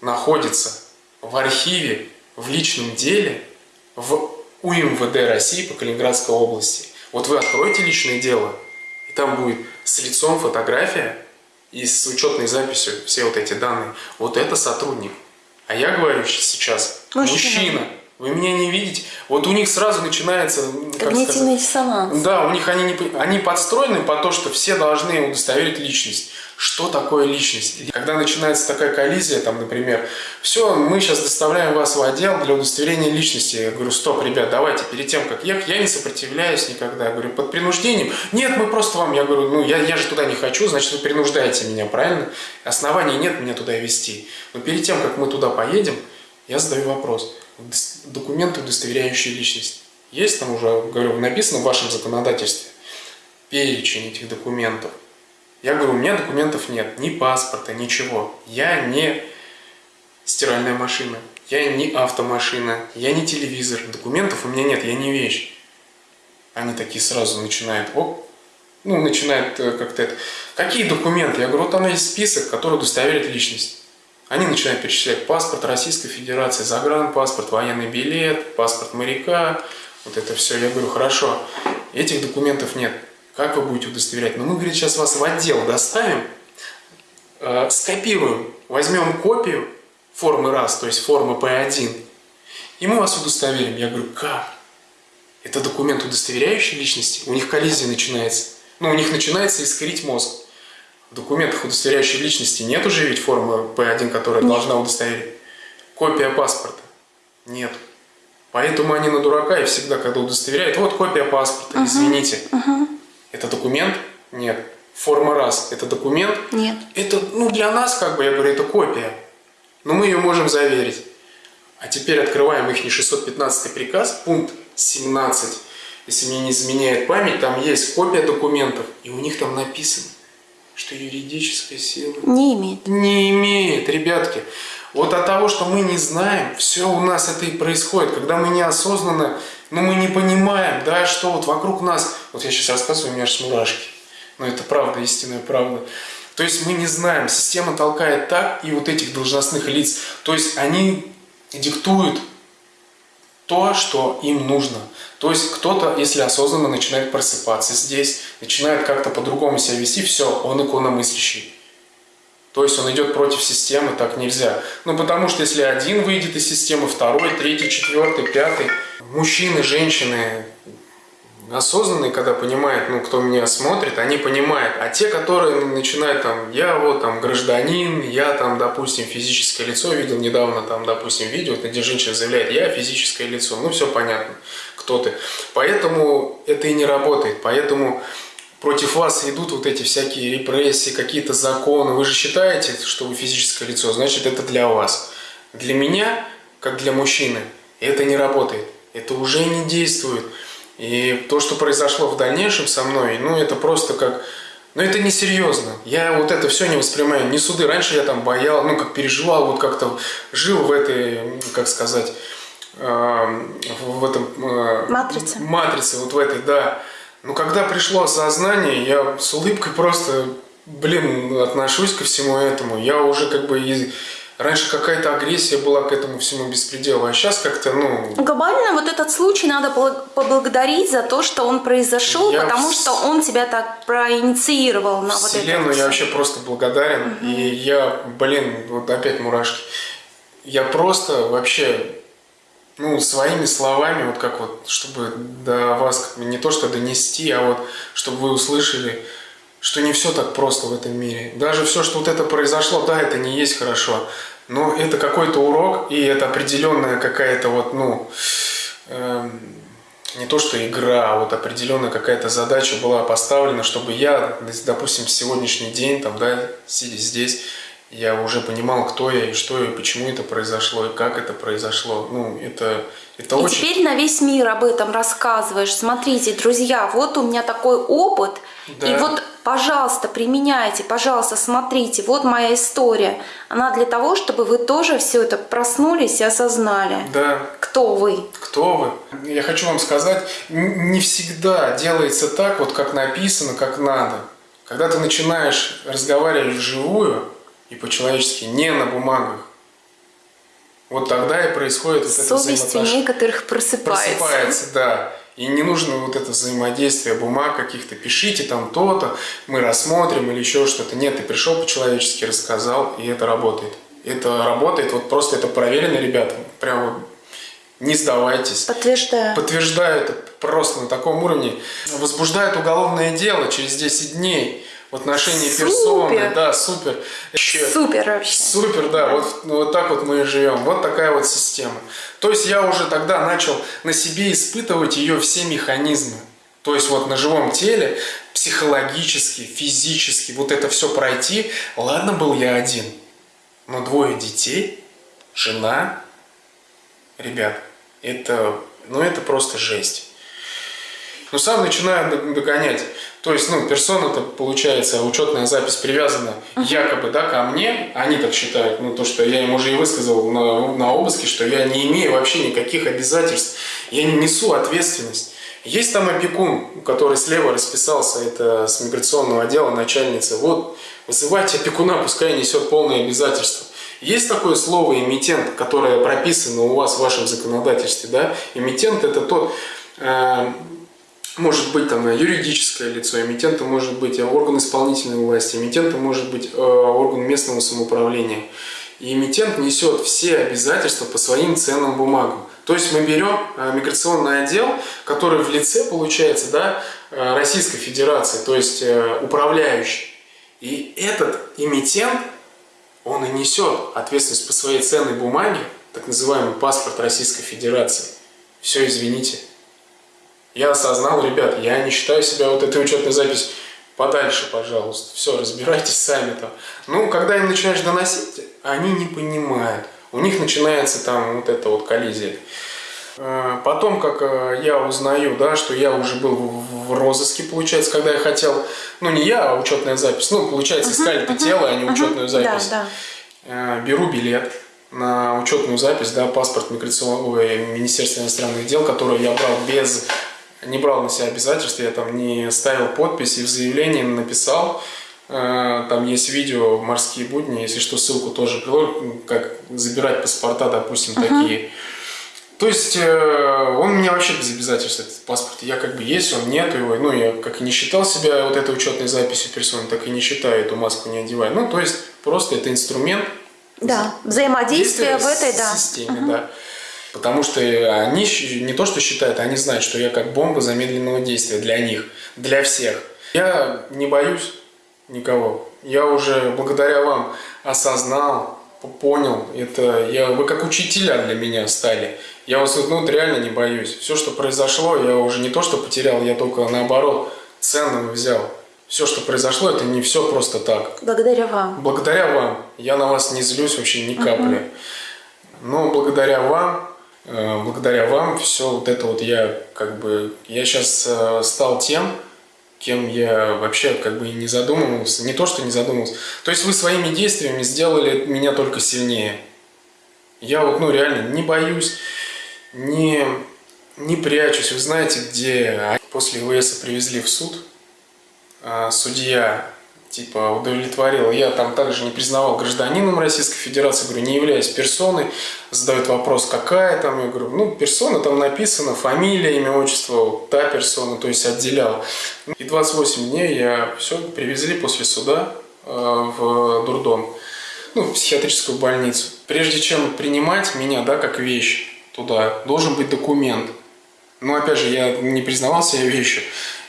Speaker 4: находится в архиве, в личном деле, в УМВД России по Калининградской области. Вот вы откроете личное дело, и там будет с лицом фотография и с учетной записью все вот эти данные. Вот это сотрудник. А я говорю сейчас,
Speaker 5: Мужчина.
Speaker 4: мужчина, Вы меня не видите. Вот у них сразу начинается...
Speaker 5: Когнитивный диссонанс.
Speaker 4: Да, у них они, не, они подстроены по то, что все должны удостоверить личность. Что такое личность? Когда начинается такая коллизия, там, например, все, мы сейчас доставляем вас в отдел для удостоверения личности. Я говорю, стоп, ребят, давайте, перед тем, как ехать, я не сопротивляюсь никогда. Я говорю, под принуждением. Нет, мы просто вам, я говорю, ну, я, я же туда не хочу, значит, вы принуждаете меня, правильно? Оснований нет меня туда вести. Но перед тем, как мы туда поедем, я задаю вопрос. Документы, удостоверяющие личность. Есть там уже, говорю, написано в вашем законодательстве перечень этих документов. Я говорю, у меня документов нет, ни паспорта, ничего. Я не стиральная машина, я не автомашина, я не телевизор. Документов у меня нет, я не вещь. Они такие сразу начинают, оп, ну, начинают э, как-то это. Какие документы? Я говорю, вот там есть список, который удостоверит личность. Они начинают перечислять паспорт Российской Федерации, загранпаспорт, военный билет, паспорт моряка, вот это все. Я говорю, хорошо, этих документов нет. Как вы будете удостоверять? Ну, мы, говорит, сейчас вас в отдел доставим, э, скопируем, возьмем копию формы РАС, то есть формы П1, и мы вас удостоверим. Я говорю, как? Это документ, удостоверяющий личности? У них коллизия начинается. Ну, у них начинается искрить мозг. В документах, удостоверяющих личности, нет уже ведь формы П1, которая должна удостоверить. Копия паспорта. Нет. Поэтому они на дурака и всегда, когда удостоверяют, вот копия паспорта, извините. Это документ? Нет. Форма раз. Это документ?
Speaker 5: Нет.
Speaker 4: Это, ну, для нас, как бы, я говорю, это копия. Но мы ее можем заверить. А теперь открываем их 615 приказ, пункт 17. Если мне не изменяет память, там есть копия документов. И у них там написано, что юридическая сила
Speaker 5: Не имеет.
Speaker 4: не имеет, ребятки. Вот от того, что мы не знаем, все у нас это и происходит. Когда мы неосознанно, ну мы не понимаем, да, что вот вокруг нас, вот я сейчас рассказываю, у меня аж мурашки. Но это правда, истинная правда. То есть мы не знаем, система толкает так, и вот этих должностных лиц, то есть они диктуют то, что им нужно. То есть кто-то, если осознанно начинает просыпаться здесь, начинает как-то по-другому себя вести, все, он икономыслящий. То есть он идет против системы, так нельзя. Ну, потому что если один выйдет из системы, второй, третий, четвертый, пятый, мужчины, женщины осознанные, когда понимают, ну, кто меня смотрит, они понимают. А те, которые начинают там, я вот там гражданин, я там, допустим, физическое лицо, видел недавно там, допустим, видео, где женщина заявляет, я физическое лицо, ну, все понятно, кто ты. Поэтому это и не работает, поэтому против вас идут вот эти всякие репрессии, какие-то законы. Вы же считаете, что вы физическое лицо, значит, это для вас. Для меня, как для мужчины, это не работает. Это уже не действует. И то, что произошло в дальнейшем со мной, ну, это просто как... Ну, это несерьезно. Я вот это все не воспринимаю. Не суды. Раньше я там боял, ну, как переживал, вот как-то жил в этой, как сказать, э, в этом... э,
Speaker 5: Матрице.
Speaker 4: Матрице, вот в этой, да. Но когда пришло осознание, я с улыбкой просто, блин, отношусь ко всему этому. Я уже как бы... и- Раньше какая-то агрессия была к этому всему беспределу, а сейчас как-то, ну...
Speaker 5: Глобально вот этот случай надо бл- поблагодарить за то, что он произошел,
Speaker 4: Я
Speaker 5: потому
Speaker 4: в-
Speaker 5: что он тебя так проинициировал на вот это.
Speaker 4: Вселенную
Speaker 5: вот
Speaker 4: я
Speaker 5: всё.
Speaker 4: вообще просто благодарен. И я, блин, вот опять мурашки. Я просто вообще, ну, своими словами, вот как вот, чтобы до вас не то что донести, а вот, чтобы вы услышали, что не все так просто в этом мире. Даже все, что вот это произошло, да, это не есть хорошо. Но это какой-то урок, и это определенная какая-то вот, ну, эм, не то что игра, а вот определенная какая-то задача была поставлена, чтобы я, допустим, сегодняшний день, там, да, сидя здесь, я уже понимал, кто я и что и почему это произошло, и как это произошло. Ну, это, это
Speaker 5: И
Speaker 4: очень...
Speaker 5: теперь на весь мир об этом рассказываешь. Смотрите, друзья, вот у меня такой опыт.
Speaker 4: Да.
Speaker 5: И вот, пожалуйста, применяйте, пожалуйста, смотрите, вот моя история. Она для того, чтобы вы тоже все это проснулись и осознали,
Speaker 4: Да,
Speaker 5: кто вы.
Speaker 4: кто вы. Я хочу вам сказать, не всегда делается так, вот как написано, как надо. Когда ты начинаешь разговаривать вживую и по-человечески, не на бумагах, вот тогда и происходит вот это
Speaker 5: Совесть у некоторых просыпается.
Speaker 4: Просыпается, да. И не нужно вот это взаимодействие бумаг каких-то. Пишите там то-то, мы рассмотрим или еще что-то. Нет, ты пришел по-человечески, рассказал, и это работает. Это работает, вот просто это проверено, ребята. Прям вот Не сдавайтесь.
Speaker 5: Подтверждаю.
Speaker 4: Подтверждаю это просто на таком уровне. Возбуждает уголовное дело через 10 дней в отношении
Speaker 5: Супер.
Speaker 4: персоны. Да, супер. Еще-
Speaker 5: Супер вообще.
Speaker 4: Супер, да, вот, ну, вот так вот мы и живем. Вот такая вот система. То есть я уже тогда начал на себе испытывать ее все механизмы. То есть вот на живом теле психологически, физически вот это все пройти. Ладно, был я один, но двое детей, жена, ребят, это, ну это просто жесть. Ну, сам начинаю догонять. То есть, ну, персона-то, получается, учетная запись привязана якобы, да, ко мне. Они так считают. Ну, то, что я им уже и высказал на, на обыске, что я не имею вообще никаких обязательств. Я не несу ответственность. Есть там опекун, который слева расписался, это с миграционного отдела начальница. Вот, вызывайте опекуна, пускай несет полные обязательства. Есть такое слово эмитент, которое прописано у вас в вашем законодательстве, да? Эмитент это тот, э, может быть там юридическое лицо, эмитентом может быть э, орган исполнительной власти, эмитентом может быть э, орган местного самоуправления. И эмитент несет все обязательства по своим ценным бумагам. То есть мы берем э, миграционный отдел, который в лице, получается, да, э, Российской Федерации, то есть э, управляющий. И этот эмитент, он и несет ответственность по своей ценной бумаге, так называемый паспорт Российской Федерации. Все, извините. Я осознал, ребят, я не считаю себя вот этой учетной запись подальше, пожалуйста. Все, разбирайтесь сами там. Ну, когда им начинаешь доносить, они не понимают. У них начинается там вот эта вот коллизия. Э, Потом, как э, я узнаю, да, что я уже был в розыске, получается, когда я хотел, ну не я, а учетная запись, ну, получается, искали это тело, а не учетную запись.
Speaker 5: Да,
Speaker 4: Э, Беру билет на учетную запись, да, паспорт миграционного Министерства иностранных дел, который я брал без, не брал на себя обязательств, я там не ставил подпись и в заявлении написал, Э, там есть видео «Морские будни», если что, ссылку тоже приложу, как забирать паспорта, допустим, такие. То есть э, он у меня вообще без обязательств, этот паспорт. Я как бы есть, он нет его. Ну, я как и не считал себя вот этой учетной записью персоны, так и не считаю, эту маску не одеваю. Ну, то есть просто это инструмент
Speaker 5: Да. Взаимодействие в этой, да.
Speaker 4: системе, да. Потому что они щ- не то что считают, они знают, что я как бомба замедленного действия для них, для всех. Я не боюсь никого. Я уже благодаря вам осознал, понял. Это я, вы как учителя для меня стали. Я вас ну, реально не боюсь. Все, что произошло, я уже не то, что потерял, я только наоборот ценного взял. Все, что произошло, это не все просто так.
Speaker 5: Благодаря вам.
Speaker 4: Благодаря вам. Я на вас не злюсь вообще ни капли. Но благодаря вам, э, благодаря вам, все вот это вот я как бы, я сейчас стал тем, кем я вообще как бы и не задумывался. Не то, что не задумывался. То есть вы своими действиями сделали меня только сильнее. Я вот, ну, реально не боюсь, не, не прячусь. Вы знаете, где после ИВС привезли в суд, а, судья типа удовлетворил. Я там также не признавал гражданином Российской Федерации, говорю, не являюсь персоной. Задают вопрос, какая там, я говорю, ну, персона там написано, фамилия, имя, отчество, та персона, то есть отделял. И 28 дней я все привезли после суда э, в дурдом, ну, в психиатрическую больницу. Прежде чем принимать меня, да, как вещь туда, должен быть документ. Но опять же, я не признавал себя вещью.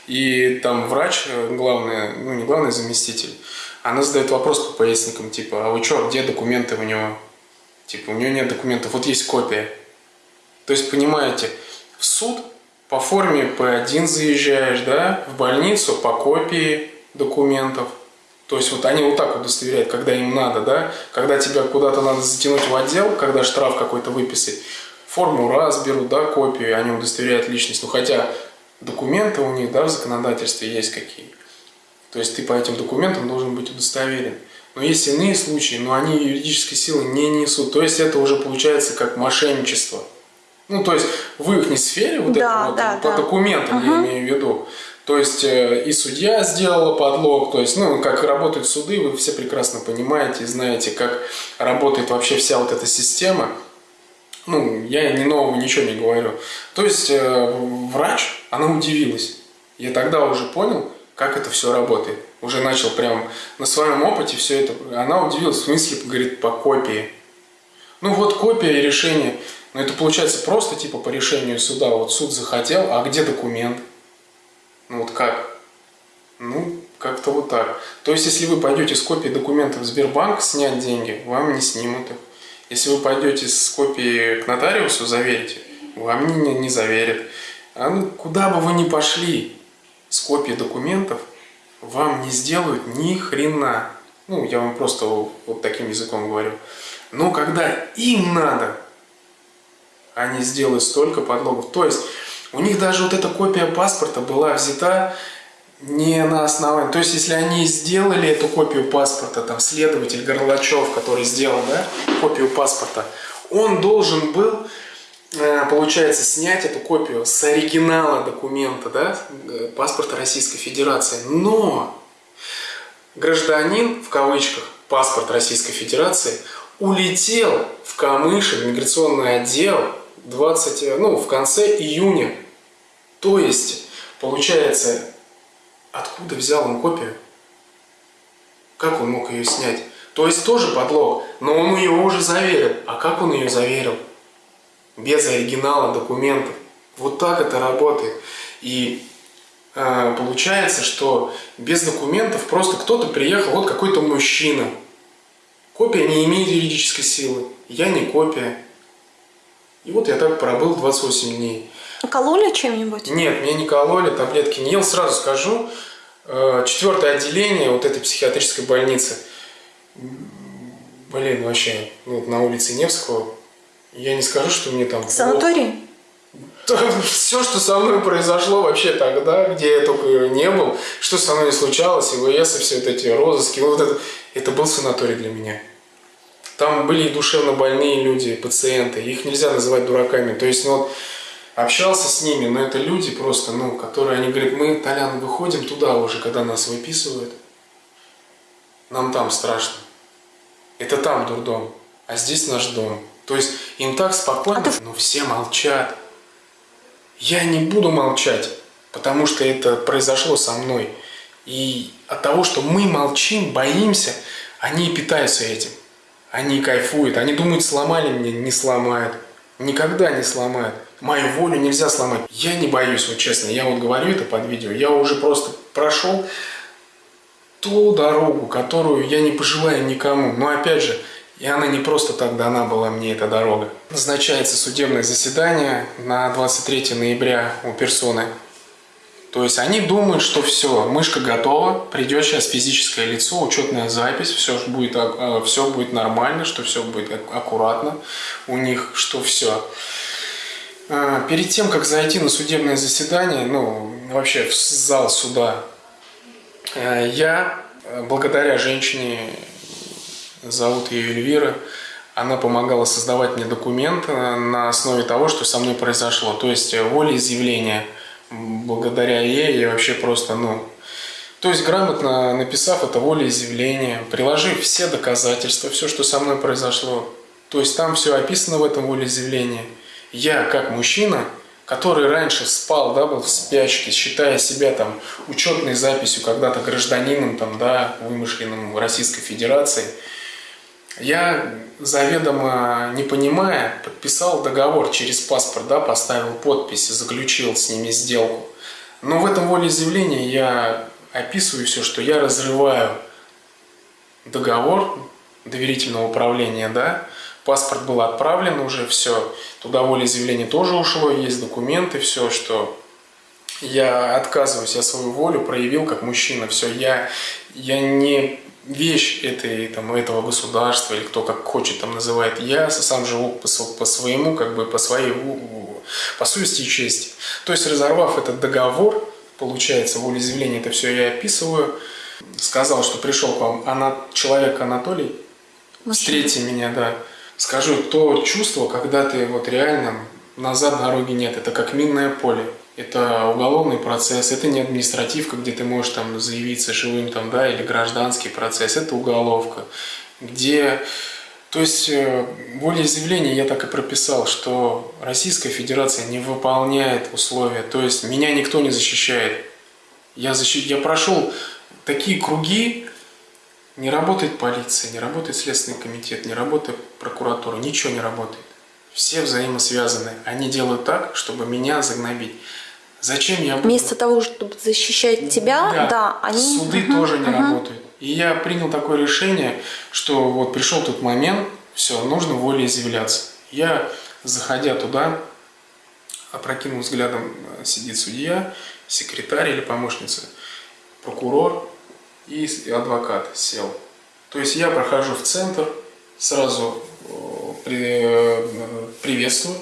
Speaker 4: И там врач, э, главный, ну не главный заместитель, она задает вопрос по поясникам, типа, а вы что, где документы у него? Типа, у него нет документов, вот есть копия. То есть, понимаете, в суд по форме П1 заезжаешь, да, в больницу по копии документов. То есть вот они вот так удостоверяют, когда им надо, да, когда тебя куда-то надо затянуть в отдел, когда штраф какой-то выписать, форму раз берут, да, копию, они удостоверяют личность. Ну хотя документы у них, да, в законодательстве есть какие. То есть ты по этим документам должен быть удостоверен. Но есть иные случаи, но они юридической силы не несут. То есть это уже получается как мошенничество. Ну, то есть в их сфере, вот
Speaker 5: Да,
Speaker 4: это вот,
Speaker 5: да,
Speaker 4: по
Speaker 5: да.
Speaker 4: документам я имею в виду. То есть э, и судья сделала подлог, то есть, ну, как работают суды, вы все прекрасно понимаете и знаете, как работает вообще вся вот эта система. Ну, я ни нового ничего не говорю. То есть э, врач, она удивилась. Я тогда уже понял, как это все работает. Уже начал прям на своем опыте все это. Она удивилась, в смысле, говорит, по копии. Ну вот копия решения. Но это получается просто типа по решению суда. Вот суд захотел, а где документ? Ну вот как? Ну, как-то вот так. То есть, если вы пойдете с копией документов в Сбербанк снять деньги, вам не снимут их. Если вы пойдете с копией к нотариусу заверите, вам не, не заверят. А ну, куда бы вы ни пошли с копией документов, вам не сделают ни хрена. Ну, я вам просто вот таким языком говорю. Но когда им надо, они сделают столько подлогов. То есть у них даже вот эта копия паспорта была взята не на основании. То есть если они сделали эту копию паспорта, там следователь Горлачев, который сделал да, копию паспорта, он должен был, э, получается, снять эту копию с оригинала документа, да, э, паспорта Российской Федерации. Но гражданин, в кавычках, паспорт Российской Федерации, улетел в Камышин, миграционный отдел, 20, ну, в конце июня. То есть, получается, откуда взял он копию? Как он мог ее снять? То есть тоже подлог, но он ее уже заверил. А как он ее заверил? Без оригинала документов. Вот так это работает. И э, получается, что без документов просто кто-то приехал, вот какой-то мужчина. Копия не имеет юридической силы. Я не копия. И вот я так пробыл 28 дней.
Speaker 5: Кололи чем-нибудь?
Speaker 4: Нет, меня не кололи, таблетки не ел. Сразу скажу, э, четвертое отделение вот этой психиатрической больницы. Блин, вообще, ну, на улице Невского. Я не скажу, что мне там...
Speaker 5: Санаторий?
Speaker 4: Все, что со мной произошло вообще тогда, где я только не был, что со мной не случалось, ИВС и все вот эти розыски, вот это, это был санаторий для меня. Там были и душевно больные люди, пациенты, их нельзя называть дураками. То есть, ну, вот, общался с ними, но это люди просто, ну, которые, они говорят, мы, Толян, выходим туда уже, когда нас выписывают. Нам там страшно. Это там дурдом, а здесь наш дом. То есть им так спокойно, но все молчат. Я не буду молчать, потому что это произошло со мной. И от того, что мы молчим, боимся, они питаются этим. Они кайфуют, они думают, сломали меня, не сломают. Никогда не сломают. Мою волю нельзя сломать. Я не боюсь, вот честно, я вот говорю это под видео, я уже просто прошел ту дорогу, которую я не пожелаю никому. Но опять же, и она не просто так дана была мне, эта дорога. Назначается судебное заседание на 23 ноября у персоны. То есть они думают, что все, мышка готова, придет сейчас физическое лицо, учетная запись, все будет, а, все будет нормально, что все будет аккуратно у них, что все. А, перед тем, как зайти на судебное заседание, ну, вообще в зал суда, э, я, э, благодаря женщине, зовут ее Эльвира, она помогала создавать мне документы на основе того, что со мной произошло. То есть э, волеизъявление – благодаря ей я вообще просто, ну, то есть грамотно написав это волеизъявление, приложив все доказательства, все, что со мной произошло, то есть там все описано в этом волеизъявлении. Я, как мужчина, который раньше спал, да, был в спячке, считая себя там учетной записью когда-то гражданином, там, да, вымышленным Российской Федерации, я заведомо не понимая, подписал договор через паспорт, да, поставил подпись, заключил с ними сделку. Но в этом волеизъявлении я описываю все, что я разрываю договор доверительного управления, да, паспорт был отправлен уже, все, туда волеизъявление тоже ушло, есть документы, все, что я отказываюсь, я свою волю проявил как мужчина, все, я, я не вещь этой, там, этого государства, или кто как хочет там называет, я сам живу по, по своему, как бы по своей, по совести и чести. То есть, разорвав этот договор, получается, волеизъявление, это все я описываю, сказал, что пришел к вам она, человек Анатолий, встретите меня, да, скажу, то чувство, когда ты вот реально назад дороги нет, это как минное поле. Это уголовный процесс, это не административка, где ты можешь там заявиться живым там, да, или гражданский процесс, это уголовка, где... То есть э, волеизъявление я так и прописал, что Российская Федерация не выполняет условия, то есть меня никто не защищает. Я, защищ... я прошел такие круги, не работает полиция, не работает Следственный комитет, не работает прокуратура, ничего не работает. все взаимосвязаны. Они делают так, чтобы меня загнобить. Зачем я буду...
Speaker 5: Вместо того, чтобы защищать тебя, да, они...
Speaker 4: Суды
Speaker 5: Мгм,
Speaker 4: тоже не
Speaker 5: мгм.
Speaker 4: работают. И я принял такое решение, что вот пришел тот момент, все, нужно волеизъявляться. Я, заходя туда, опрокинул взглядом, э, сидит судья, секретарь или помощница, прокурор и адвокат сел. То есть я прохожу в центр, сразу э, э, приветствую.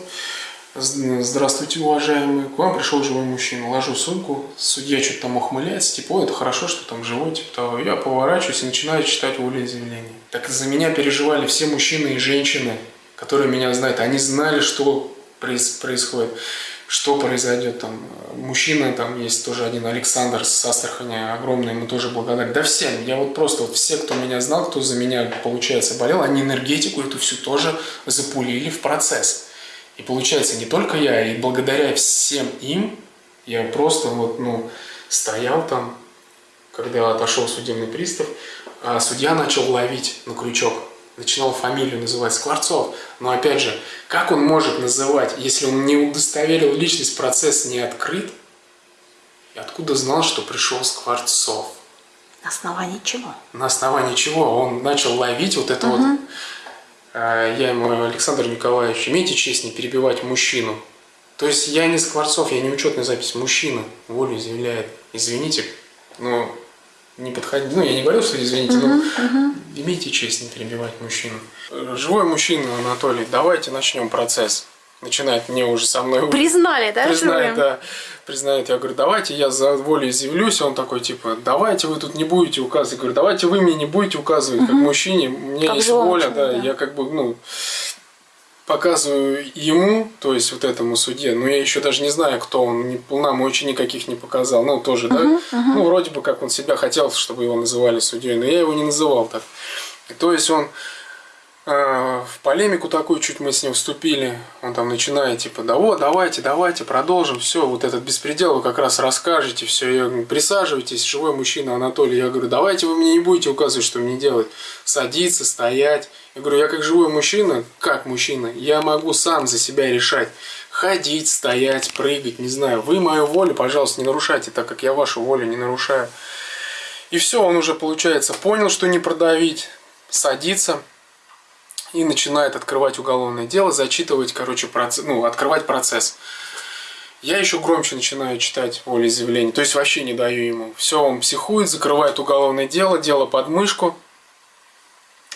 Speaker 4: Здравствуйте, уважаемый. К вам пришел живой мужчина. Ложу сумку. Судья что-то там ухмыляется. Типа, это хорошо, что там живой. Типа того. Я поворачиваюсь и начинаю читать волеизъявление. Так за меня переживали все мужчины и женщины, которые меня знают. Они знали, что проис- происходит, что произойдет там. Мужчина там есть тоже один, Александр с Астрахани, огромный, ему тоже благодарен. Да всем. Я вот просто вот все, кто меня знал, кто за меня, получается, болел, они энергетику эту всю тоже запулили в процесс. И получается, не только я, и благодаря всем им, я просто вот, ну, стоял там, когда отошел судебный пристав, а судья начал ловить на крючок. Начинал фамилию называть Скворцов. Но опять же, как он может называть, если он не удостоверил личность, процесс не открыт? И откуда знал, что пришел Скворцов?
Speaker 5: На основании чего?
Speaker 4: На основании чего? Он начал ловить вот это вот. А, Я ему, Александр Николаевич, имейте честь не перебивать мужчину. То есть я не Скворцов, я не учетная запись. Мужчина волю изъявляет. Извините, но не подходи. Ну, я не говорил, что извините, но имейте честь не перебивать мужчину. Живой мужчина, Анатолий, давайте начнем процесс. Начинает мне уже со мной
Speaker 5: Признали, да,
Speaker 4: признает, да, признает. Я говорю, давайте я за волю изъявлюсь. Он такой, типа, давайте вы тут не будете указывать. Я говорю, давайте вы мне не будете указывать, как мужчине. Меня
Speaker 5: Как
Speaker 4: есть воля, да,
Speaker 5: да.
Speaker 4: я как бы, ну, показываю ему, то есть вот этому судье, но я еще даже не знаю, кто он, ни, нам очень никаких не показал, ну, тоже, да, ну, вроде бы как он себя хотел, чтобы его называли судьей, но я его не называл так. То есть он в полемику такую чуть мы с ним вступили, он там начинает, типа, да вот, давайте, давайте, продолжим, все, вот этот беспредел вы как раз расскажете, все, я говорю, присаживайтесь, живой мужчина Анатолий, я говорю, давайте вы мне не будете указывать, что мне делать, садиться, стоять, я говорю, я как живой мужчина, как мужчина, я могу сам за себя решать, ходить, стоять, прыгать, не знаю, вы мою волю, пожалуйста, не нарушайте, так как я вашу волю не нарушаю. И все, он уже, получается, понял, что не продавить, садится, и начинает открывать уголовное дело, зачитывать, короче, процесс, ну, открывать процесс. Я еще громче начинаю читать волеизъявление, то есть вообще не даю ему. Все, он психует, закрывает уголовное дело, дело под мышку.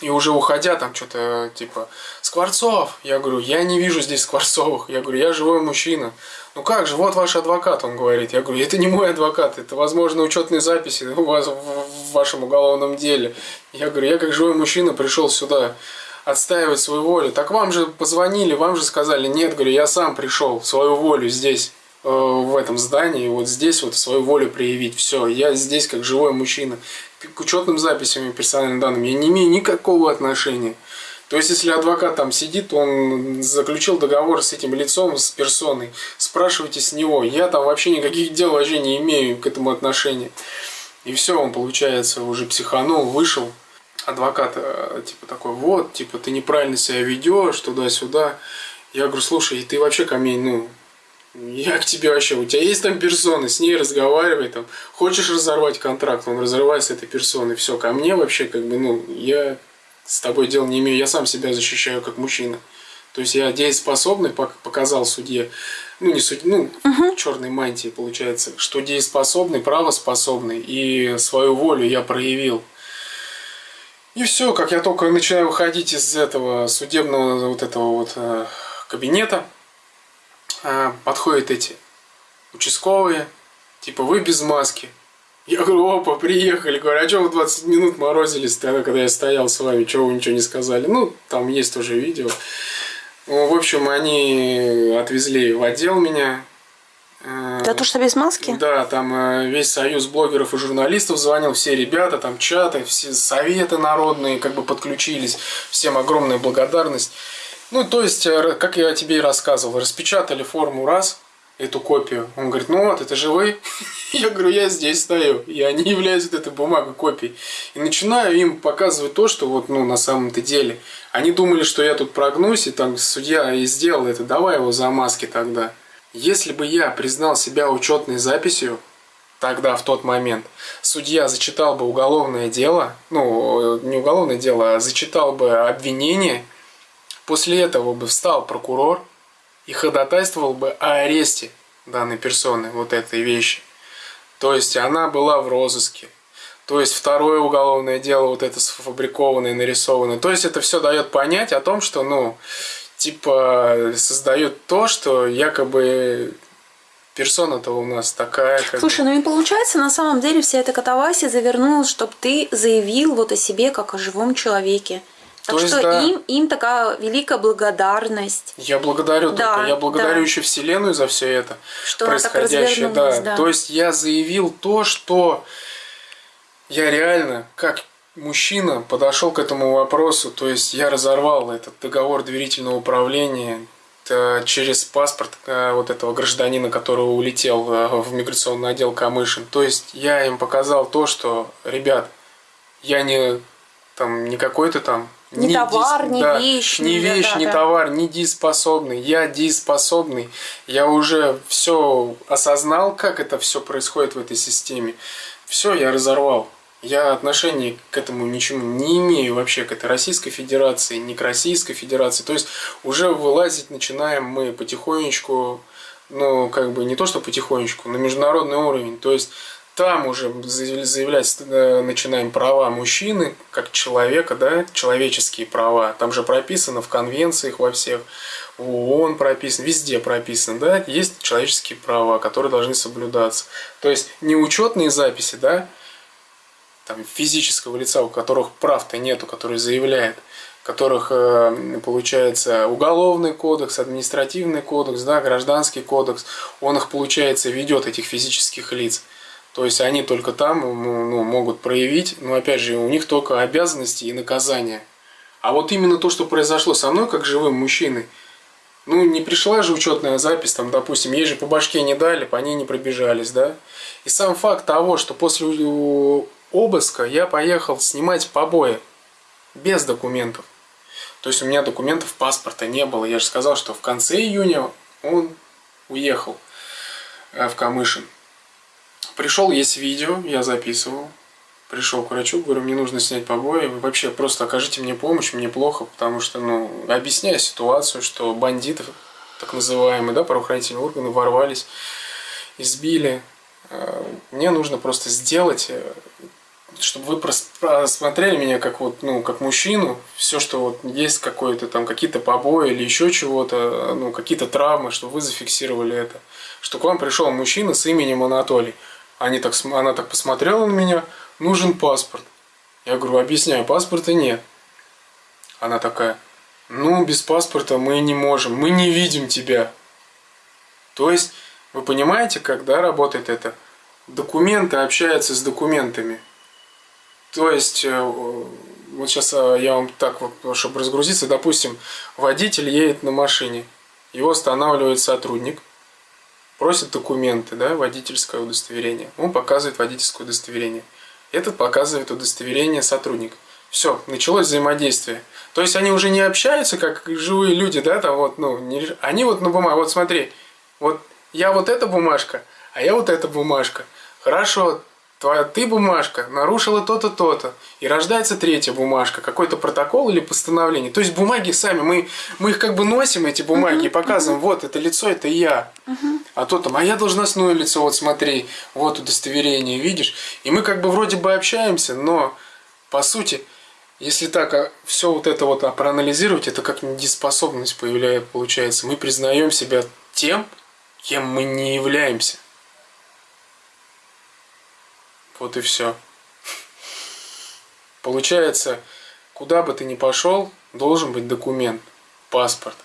Speaker 4: И уже уходя, там что-то типа Скворцов. Я говорю, я не вижу здесь Скворцовых. Я говорю, я живой мужчина. Ну как же, вот ваш адвокат, он говорит. Я говорю, это не мой адвокат, это, возможно, учетные записи у вас в, вашем уголовном деле. Я говорю, я как живой мужчина пришел сюда отстаивать свою волю. Так вам же позвонили, вам же сказали, нет, говорю, я сам пришел свою волю здесь, э, в этом здании, вот здесь вот свою волю проявить. Все, я здесь как живой мужчина. К учетным записям и персональным данным я не имею никакого отношения. То есть, если адвокат там сидит, он заключил договор с этим лицом, с персоной, спрашивайте с него. Я там вообще никаких дел вообще не имею к этому отношения. И все, он, получается, уже психанул, вышел. Адвокат, э, типа, такой, вот, типа, ты неправильно себя ведешь, туда-сюда. Я говорю, слушай, ты вообще ко мне, ну, я к тебе вообще, у тебя есть там персона, с ней разговаривай, там, хочешь разорвать контракт, он разрывает с этой персоной, все, ко мне вообще, как бы, ну, я с тобой дел не имею, я сам себя защищаю как мужчина. То есть я дееспособный, пок- показал судье, ну, не суд, ну, в черной мантии, получается, что дееспособный, правоспособный, и свою волю я проявил. И все, как я только начинаю выходить из этого судебного вот этого вот э, кабинета, э, подходят эти участковые, типа, вы без маски. Я говорю, опа, приехали. Говорю, а что вы 20 минут морозились тогда, когда я стоял с вами, чего вы ничего не сказали? Ну, там есть тоже видео. Ну, в общем, они отвезли в отдел меня. Э,
Speaker 5: За то, что без маски?
Speaker 4: да, там э, весь союз блогеров и журналистов звонил, все ребята, там чаты, все советы народные как бы подключились, всем огромная благодарность. Ну, то есть, э, как я тебе и рассказывал, распечатали форму раз, эту копию. Он говорит, ну вот, это же вы. [LAUGHS] Я говорю, я здесь стою. Я не являюсь вот этой бумагой копией. И начинаю им показывать то, что вот, ну, на самом-то деле. Они думали, что я тут прогнусь, и там судья и сделал это. Давай его за маски тогда. Если бы я признал себя учетной записью, тогда, в тот момент, судья зачитал бы уголовное дело, ну, не уголовное дело, а зачитал бы обвинение, после этого бы встал прокурор и ходатайствовал бы о аресте данной персоны, вот этой вещи. То есть она была в розыске. То есть второе уголовное дело, вот это сфабрикованное, нарисованное. То есть это все дает понять о том, что, ну, типа, создает то, что якобы персона-то у нас такая. Как
Speaker 5: Слушай, ну и получается, на самом деле вся эта катавасия завернулась, чтобы ты заявил вот о себе как о живом человеке. Так
Speaker 4: То есть,
Speaker 5: что
Speaker 4: да.
Speaker 5: им, им такая великая благодарность,
Speaker 4: Я благодарю
Speaker 5: Да,
Speaker 4: только, я благодарю
Speaker 5: да.
Speaker 4: еще Вселенную за все это
Speaker 5: что
Speaker 4: происходящее. Да.
Speaker 5: Да.
Speaker 4: То есть я заявил то, что я реально, как мужчина, подошел к этому вопросу. То есть я разорвал этот договор доверительного управления э, через паспорт э, вот этого гражданина, который улетел э, в миграционный отдел Камышин. То есть я им показал то, что, ребят, я не там не какой-то там
Speaker 5: Не товар, не
Speaker 4: да,
Speaker 5: вещь,
Speaker 4: не
Speaker 5: не-
Speaker 4: вещь,
Speaker 5: да,
Speaker 4: не
Speaker 5: да.
Speaker 4: товар, не дееспособный. Я дееспособный. Я уже все осознал, как это все происходит в этой системе. Все, я разорвал. Я отношения к этому ничему не имею вообще, к этой Российской Федерации, ни к Российской Федерации. То есть уже вылазить начинаем мы потихонечку, ну, как бы не то, что потихонечку, на международный уровень. То есть там уже заяв- заявлять э, начинаем права мужчины, как человека, да, человеческие права. Там же прописано в конвенциях во всех, в ООН прописано, везде прописано, да, есть человеческие права, которые должны соблюдаться. То есть не учетные записи, да, там, физического лица, у которых прав-то нету, который заявляет, которых, э, получается, уголовный кодекс, административный кодекс, да, гражданский кодекс, он их, получается, ведет, этих физических лиц. То есть они только там ну, могут проявить, но опять же, у них только обязанности и наказания. А вот именно то, что произошло со мной, как живым мужчиной, ну, не пришла же учетная запись, там, допустим, ей же по башке не дали, по ней не пробежались, да. И сам факт того, что после у- обыска я поехал снимать побои без документов. То есть у меня документов паспорта не было. Я же сказал, что в конце июня он уехал э, в Камышин. Пришел, есть видео, я записывал. Пришел к врачу, говорю, мне нужно снять побои. Вы вообще просто окажите мне помощь, мне плохо, потому что, ну, объясняя ситуацию, что бандиты, так называемые, да, правоохранительные органы ворвались, избили. Э, Мне нужно просто сделать, э, чтобы вы прос- просмотрели меня как вот, ну, как мужчину, все, что вот есть какое-то там, какие-то побои или еще чего-то, ну, какие-то травмы, чтобы вы зафиксировали это. Что к вам пришел мужчина с именем Анатолий. Они так, она так посмотрела на меня, нужен паспорт. Я говорю, объясняю, паспорта нет. Она такая, ну, без паспорта мы не можем, мы не видим тебя. То есть, вы понимаете, когда работает это? Документы общаются с документами. То есть, э, вот сейчас я вам так вот, чтобы разгрузиться, допустим, водитель едет на машине, его останавливает сотрудник, просит документы, да, водительское удостоверение. Он показывает водительское удостоверение. Этот показывает удостоверение сотрудника. Все, началось взаимодействие. То есть они уже не общаются, как живые люди, да, там вот, ну, не они вот на бумаге, вот смотри, вот я вот эта бумажка, а я вот эта бумажка. Хорошо, твоя ты бумажка нарушила то-то, то-то. И рождается третья бумажка, какой-то протокол или постановление. То есть бумаги сами, мы, мы их как бы носим, эти бумаги, и показываем, вот это лицо, это я. А то там, а я должностное лицо, вот смотри, вот удостоверение, видишь. И мы как бы вроде бы общаемся, но по сути, если так все вот это вот а, проанализировать, это как недееспособность появляется, получается. Мы признаем себя тем, кем мы не являемся. Вот и все. Получается, куда бы ты ни пошел, должен быть документ, паспорт.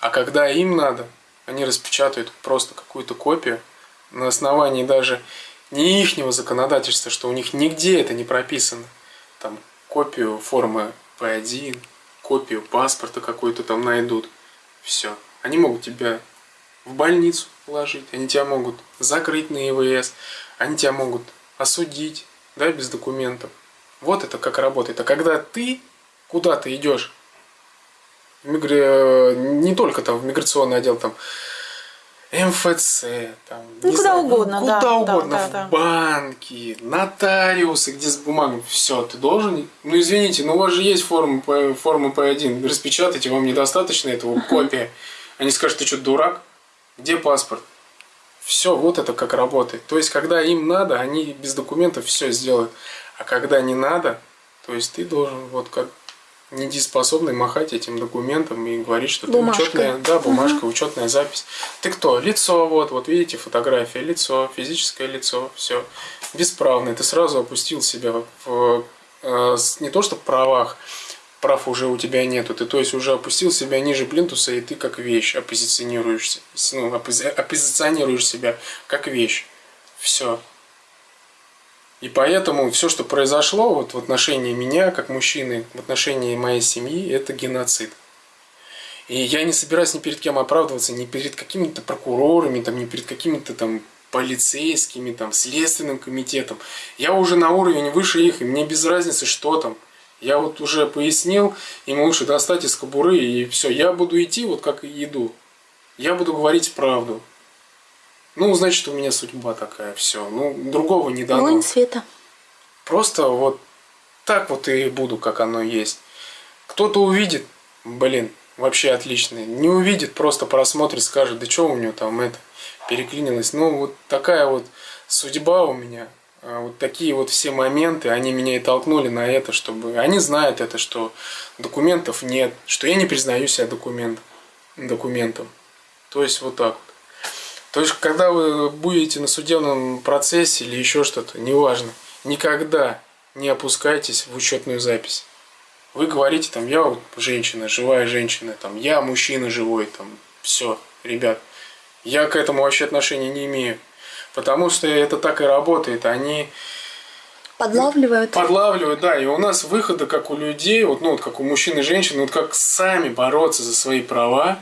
Speaker 4: А когда им надо, они распечатают просто какую-то копию на основании даже не ихнего законодательства, что у них нигде это не прописано. Там копию формы P1, копию паспорта какую-то там найдут. Все. Они могут тебя в больницу положить, они тебя могут закрыть на ИВС, они тебя могут осудить, да, без документов. Вот это как работает. А когда ты куда-то идешь, в мигра- не только там в миграционный отдел, там МФЦ, там,
Speaker 5: Ну, куда
Speaker 4: знаю,
Speaker 5: угодно,
Speaker 4: куда
Speaker 5: да,
Speaker 4: угодно,
Speaker 5: да,
Speaker 4: в
Speaker 5: да, да.
Speaker 4: банки, нотариусы, где с бумагами, все, ты должен, ну извините, но у вас же есть форма, форма П1, распечатайте, вам недостаточно этого, копия. Они скажут, ты что, дурак? Где паспорт? Все, вот это как работает. То есть, когда им надо, они без документов все сделают. А когда не надо, то есть ты должен вот как недееспособный махать этим документом и говорить, что ты
Speaker 5: Бумажкой.
Speaker 4: учетная, да, бумажка, учетная запись. Ты кто? Лицо, вот, вот видите, фотография, лицо, физическое лицо, все. Бесправный. Ты сразу опустил себя в, э, не то что правах, прав уже у тебя нету, ты то есть уже опустил себя ниже плинтуса, и ты как вещь оппозиционируешься, ну, оппози- оппозиционируешь себя как вещь. Все. И поэтому все, что произошло вот в отношении меня, как мужчины, в отношении моей семьи, это геноцид. И я не собираюсь ни перед кем оправдываться, ни перед какими-то прокурорами, там, ни перед какими-то там полицейскими, там, следственным комитетом. Я уже на уровень выше их, и мне без разницы, что там. Я вот уже пояснил, им лучше достать из кобуры, и все. Я буду идти вот как и иду. Я буду говорить правду. Ну, значит, у меня судьба такая, все. Ну, другого не дано.
Speaker 5: Воин света.
Speaker 4: Просто вот так вот и буду, как оно есть. Кто-то увидит, блин, вообще отлично. Не увидит, просто просмотрит, скажет, да что у него там это переклинилось. Ну, вот такая вот судьба у меня. А Вот такие вот все моменты, они меня и толкнули на это, чтобы... Они знают это, что документов нет, что я не признаю себя документ, документом. То есть вот так вот. То есть, когда вы будете на судебном процессе или еще что-то, неважно, никогда не опускайтесь в учетную запись. Вы говорите, там, я вот женщина, живая женщина, там, я мужчина живой, там, все, ребят. Я к этому вообще отношения не имею. Потому что это так и работает. Они
Speaker 5: Подлавливают.
Speaker 4: подлавливают, да, и у нас выхода, как у людей, вот, ну, вот как у мужчин и женщин, вот как сами бороться за свои права,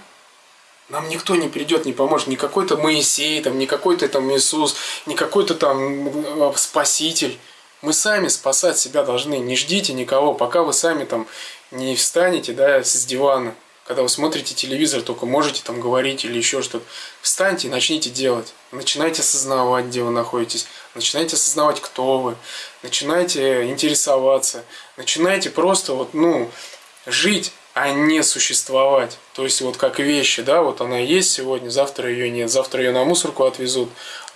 Speaker 4: нам никто не придет, не поможет. Не какой-то Моисей, там, не какой-то там Иисус, не какой-то там э, Спаситель. Мы сами спасать себя должны. Не ждите никого, пока вы сами там не встанете, да, с дивана. Когда вы смотрите телевизор, только можете там говорить или еще что-то. Встаньте и начните делать. Начинайте осознавать, где вы находитесь. Начинайте осознавать, кто вы. Начинайте интересоваться. Начинайте просто вот, ну, жить, а не существовать. То есть вот как вещи, да, вот она есть сегодня, завтра ее нет. Завтра ее на мусорку отвезут,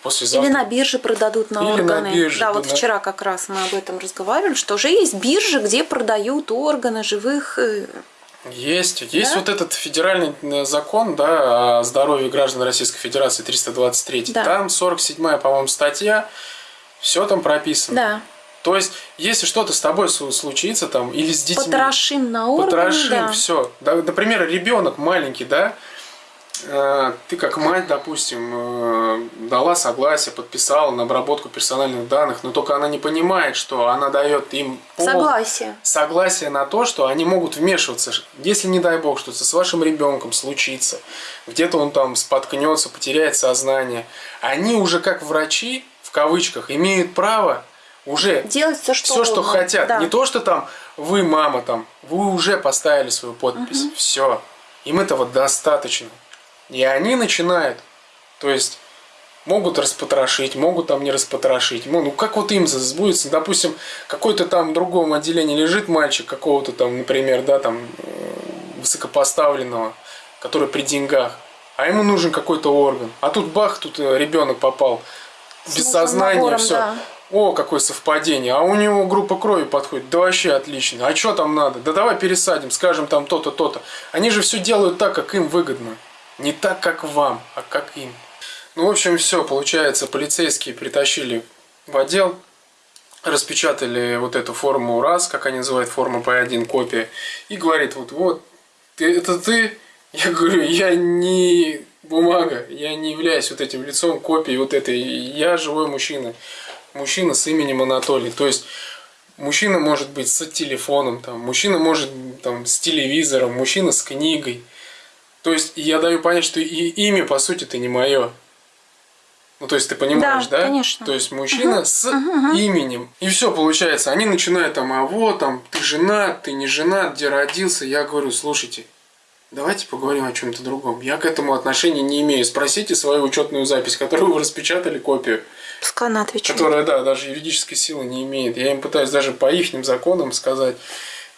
Speaker 4: послезавтра...
Speaker 5: Или на бирже продадут на
Speaker 4: Или на
Speaker 5: органы.
Speaker 4: бирже,
Speaker 5: да,
Speaker 4: да,
Speaker 5: вот
Speaker 4: на-
Speaker 5: вчера как раз мы об этом разговаривали, что уже есть биржи, где продают органы живых.
Speaker 4: Есть. Есть
Speaker 5: Да?
Speaker 4: вот этот федеральный э, закон да, о здоровье граждан Российской Федерации 323.
Speaker 5: Да.
Speaker 4: Там 47-я, по-моему, статья. Все там прописано.
Speaker 5: Да.
Speaker 4: То есть, если что-то с тобой случится там или с детьми...
Speaker 5: Потрошим на органы.
Speaker 4: Потрошим,
Speaker 5: да.
Speaker 4: все. например, ребенок маленький, да, ты как мать, допустим, э, дала согласие, подписала на обработку персональных данных, но только она не понимает, что она дает им пол-
Speaker 5: Согласие.
Speaker 4: согласие на то, что они могут вмешиваться, если не дай бог что-то с вашим ребенком случится, где-то он там споткнется, потеряет сознание, они уже как врачи в кавычках имеют право уже
Speaker 5: Делать все, что
Speaker 4: все, что
Speaker 5: угодно.
Speaker 4: хотят.
Speaker 5: Да.
Speaker 4: Не то, что там вы, мама, там, вы уже поставили свою подпись. Все. Им этого достаточно. И они начинают. То есть могут распотрошить, могут там не распотрошить. Ну, ну, как вот им сбудется, допустим, какой-то там в другом отделении лежит мальчик какого-то там, например, да, там, э, высокопоставленного, который при деньгах, а ему нужен какой-то орган. А тут бах, тут э, ребенок попал без сознания,
Speaker 5: набором,
Speaker 4: все.
Speaker 5: да.
Speaker 4: О, какое совпадение. А у него группа крови подходит. Да вообще отлично. А что там надо? Да давай пересадим, скажем там то-то, то-то. Они же все делают так, как им выгодно. Не так, как вам, а как им. Ну, в общем, все. Получается, полицейские притащили в отдел, распечатали вот эту форму раз, как они называют, форма P1, копия, и говорит, вот, вот, ты, это ты? [LAUGHS] Я говорю, я не бумага, я не являюсь вот этим лицом копии вот этой, я живой мужчина, мужчина с именем Анатолий, то есть мужчина может быть с телефоном, там, мужчина может там с телевизором, мужчина с книгой, То есть я даю понять, что и имя, по сути, это не мое. Ну, то есть ты понимаешь,
Speaker 5: Да,
Speaker 4: да?
Speaker 5: конечно.
Speaker 4: То есть мужчина с именем. И все получается. Они начинают там, а вот там, ты женат, ты не женат, где родился. Я говорю, слушайте, давайте поговорим о чем-то другом. Я к этому отношения не имею. Спросите свою учетную запись, которую вы распечатали копию.
Speaker 5: Пускай она отвечает.
Speaker 4: Которая, да, даже юридической силы не имеет. Я им пытаюсь даже по их законам сказать.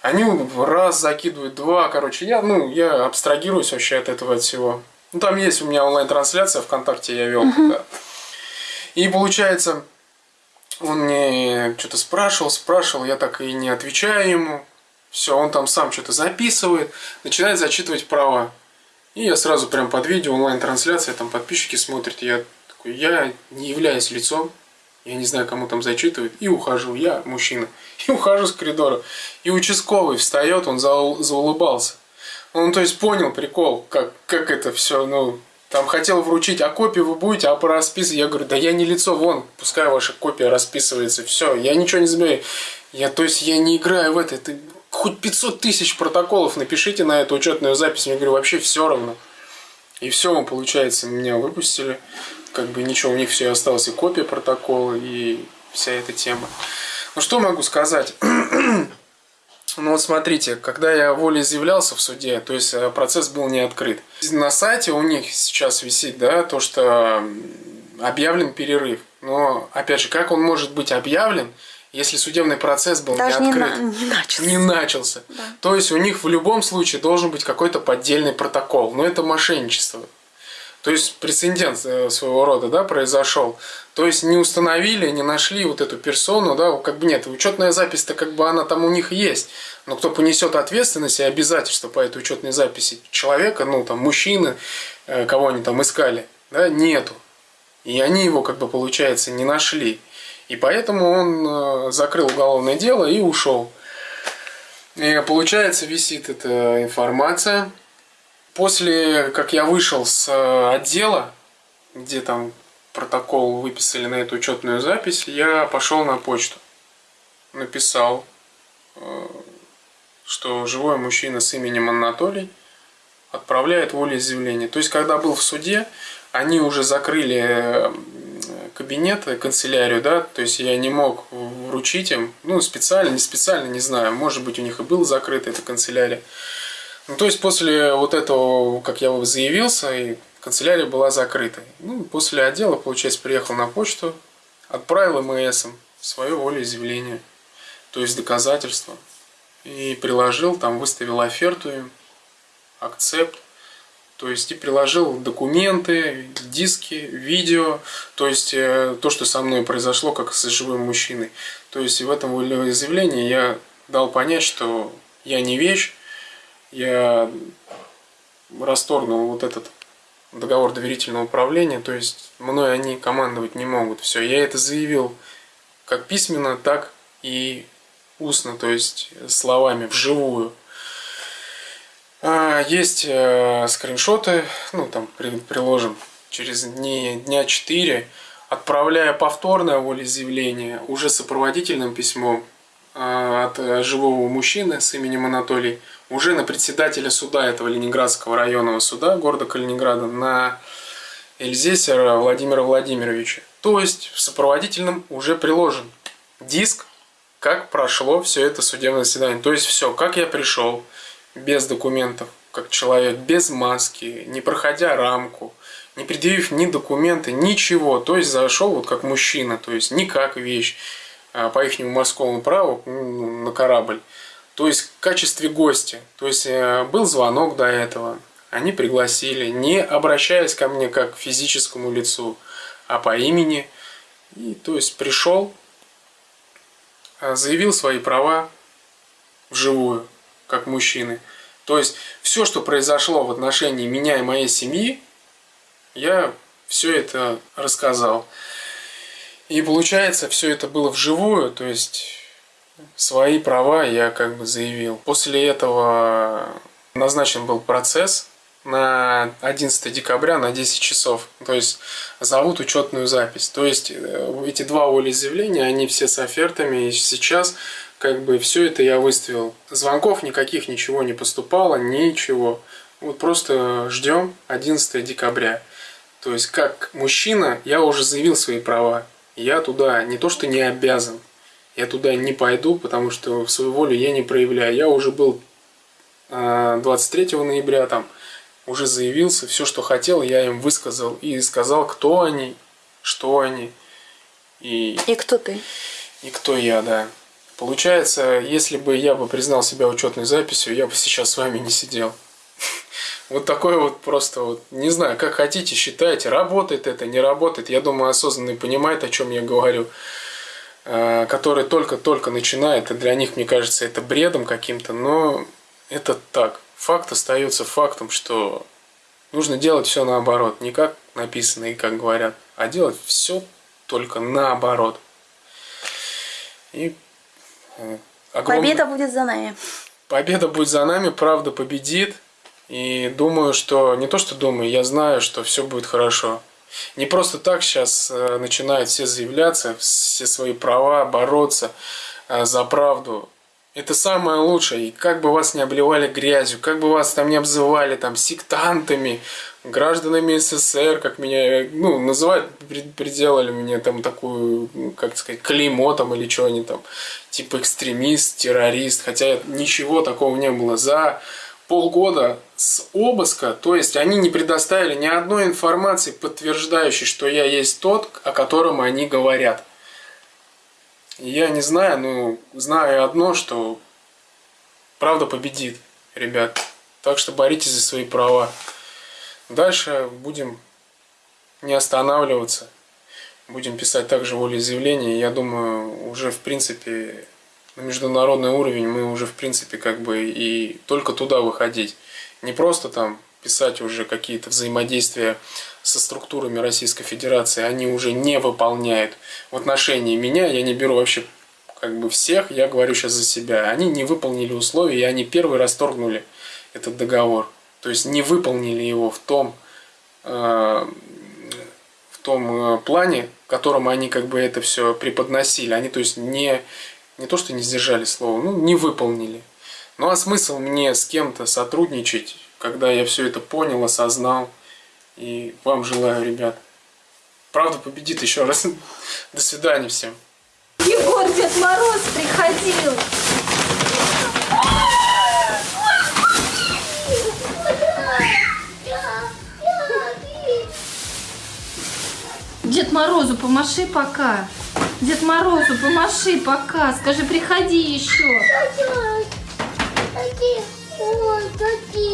Speaker 4: Они раз закидывают, два, короче, я, ну, я абстрагируюсь вообще от этого от всего. Ну, там есть у меня онлайн-трансляция ВКонтакте, я вел. Да. И получается, он мне что-то спрашивал, спрашивал, я так и не отвечаю ему. Все, он там сам что-то записывает, начинает зачитывать права. И я сразу прям под видео онлайн-трансляция, там подписчики смотрят, я такой, я не являюсь лицом, я не знаю, кому там зачитывают, и ухожу, я мужчина, [LAUGHS] и ухожу с коридора. И участковый встает, он заул- заулыбался. Он, то есть, понял прикол, как, как это все, ну, там хотел вручить, а копию вы будете, а по расписывать? Я говорю, да я не лицо, вон, пускай ваша копия расписывается, все, я ничего не забираю. Я, то есть, я не играю в это, ты хоть 500 тысяч протоколов напишите на эту учетную запись, я говорю, вообще все равно. И все, получается, меня выпустили. Как бы ничего, у них все осталось и копия протокола, и вся эта тема. Ну что могу сказать? [CLEARS THROAT] Ну вот смотрите, когда я волеизъявлялся в суде, то есть э, процесс был не открыт. На сайте у них сейчас висит, да, то, что объявлен перерыв. Но, опять же, как он может быть объявлен, если судебный процесс был
Speaker 5: Даже
Speaker 4: не
Speaker 5: не,
Speaker 4: открыт?
Speaker 5: на- не начался.
Speaker 4: Не начался. То есть у них в любом случае должен быть какой-то поддельный протокол. Но это мошенничество. То есть прецедент э, своего рода да, произошел. То есть не установили, не нашли вот эту персону, да, как бы нет, учетная запись-то как бы она там у них есть. Но кто понесет ответственность и обязательства по этой учетной записи человека, ну там мужчины, э, кого они там искали, да, нету. И они его, как бы, получается, не нашли. И поэтому он э, закрыл уголовное дело и ушел. И получается, висит эта информация. После, как я вышел с э, отдела, где там протокол выписали на эту учетную запись, я пошел на почту. Написал, э, что живой мужчина с именем Анатолий отправляет волеизъявление. То есть, когда был в суде, они уже закрыли э, кабинет, канцелярию, да, то есть я не мог вручить им, ну, специально, не специально, не знаю, может быть, у них и был закрыта эта канцелярия. Ну, то есть после вот этого, как я заявился, и канцелярия была закрыта. Ну, после отдела, получается, приехал на почту, отправил МС свое волеизъявление, то есть доказательства, и приложил, там выставил оферту им, акцепт, то есть и приложил документы, диски, видео, то есть э, то, что со мной произошло, как с живым мужчиной. То есть в этом волеизъявлении я дал понять, что я не вещь, я расторгнул вот этот договор доверительного управления, то есть мной они командовать не могут. Все, я это заявил как письменно, так и устно, то есть словами, вживую. А, Есть э, скриншоты, ну там при- приложим через дни, дня 4, отправляя повторное волеизъявление уже сопроводительным письмом э, от э, живого мужчины с именем Анатолий уже на председателя суда этого Ленинградского районного суда города Калининграда на Эльзесера Владимира Владимировича. То есть в сопроводительном уже приложен диск, как прошло все это судебное заседание. То есть все, как я пришел, без документов, как человек, без маски, не проходя рамку, не предъявив ни документы, ничего. То есть зашел вот как мужчина, то есть не как вещь а, по их морскому праву ну, на корабль. То есть в качестве гостя. То есть э, был звонок до этого, они пригласили, не обращаясь ко мне как к физическому лицу, а по имени. И то есть пришел, а, заявил свои права вживую, как мужчины. То есть все, что произошло в отношении меня и моей семьи, я все это рассказал. И получается, все это было вживую, то есть свои права я как бы заявил. После этого назначен был процесс на 11 декабря на 10 часов. То есть зовут учетную запись. То есть э, эти два волеизъявления, они все с офертами. И сейчас как бы все это я выставил. Звонков никаких, ничего не поступало, ничего. Вот просто ждем 11 декабря. То есть, как мужчина, я уже заявил свои права. Я туда не то что не обязан, я туда не пойду, потому что свою волю я не проявляю. Я уже был э, 23 ноября там, уже заявился, все, что хотел, я им высказал и сказал, кто они, что они и,
Speaker 5: И кто ты?
Speaker 4: и кто я, да. Получается, если бы я бы признал себя учетной записью, я бы сейчас с вами не сидел. [LAUGHS] Вот такой вот просто вот, не знаю, как хотите, считайте, работает это, не работает. Я думаю, осознанный понимает, о чем я говорю. Э, Который только-только начинает, и для них, мне кажется, это бредом каким-то, но это так. Факт остается фактом, что нужно делать все наоборот. Не как написано и как говорят, а делать все только наоборот. И э, огромное-
Speaker 5: Победа будет за нами.
Speaker 4: Победа будет за нами, правда победит. И думаю, что не то, что думаю, я знаю, что все будет хорошо. Не просто так сейчас э, начинают все заявляться, все свои права, бороться э, за правду. Это самое лучшее. И как бы вас не обливали грязью, как бы вас там не обзывали там сектантами, гражданами СССР, как меня, э, ну, называют, при- приделали мне там такую, как сказать, клеймо там или что они там, типа экстремист, террорист, хотя ничего такого не было. За полгода с обыска, то есть они не предоставили ни одной информации, подтверждающей, что я есть тот, о котором они говорят. Я не знаю, но знаю одно, что правда победит, ребят. Так что боритесь за свои права. Дальше будем не останавливаться. Будем писать также волеизъявления. Я думаю, уже в принципе на международный уровень мы уже в принципе как бы и только туда выходить. Не просто там писать уже какие-то взаимодействия со структурами Российской Федерации, они уже не выполняют. В отношении меня я не беру вообще как бы всех, я говорю сейчас за себя. Они не выполнили условия, и они первый расторгнули этот договор. То есть не выполнили его в том, э, в том э, плане, в котором они как бы это все преподносили. Они, то есть, не, не то, что не сдержали слово, ну, не выполнили. Ну, а смысл мне с кем-то сотрудничать, когда я все это понял, осознал. И вам желаю, ребят. Правда победит еще раз. [LAUGHS] До свидания всем.
Speaker 5: Егор, Дед Мороз приходил. Дед Морозу помаши пока. Дед Морозу, помаши пока. Скажи, приходи еще. Какие, ой, какие.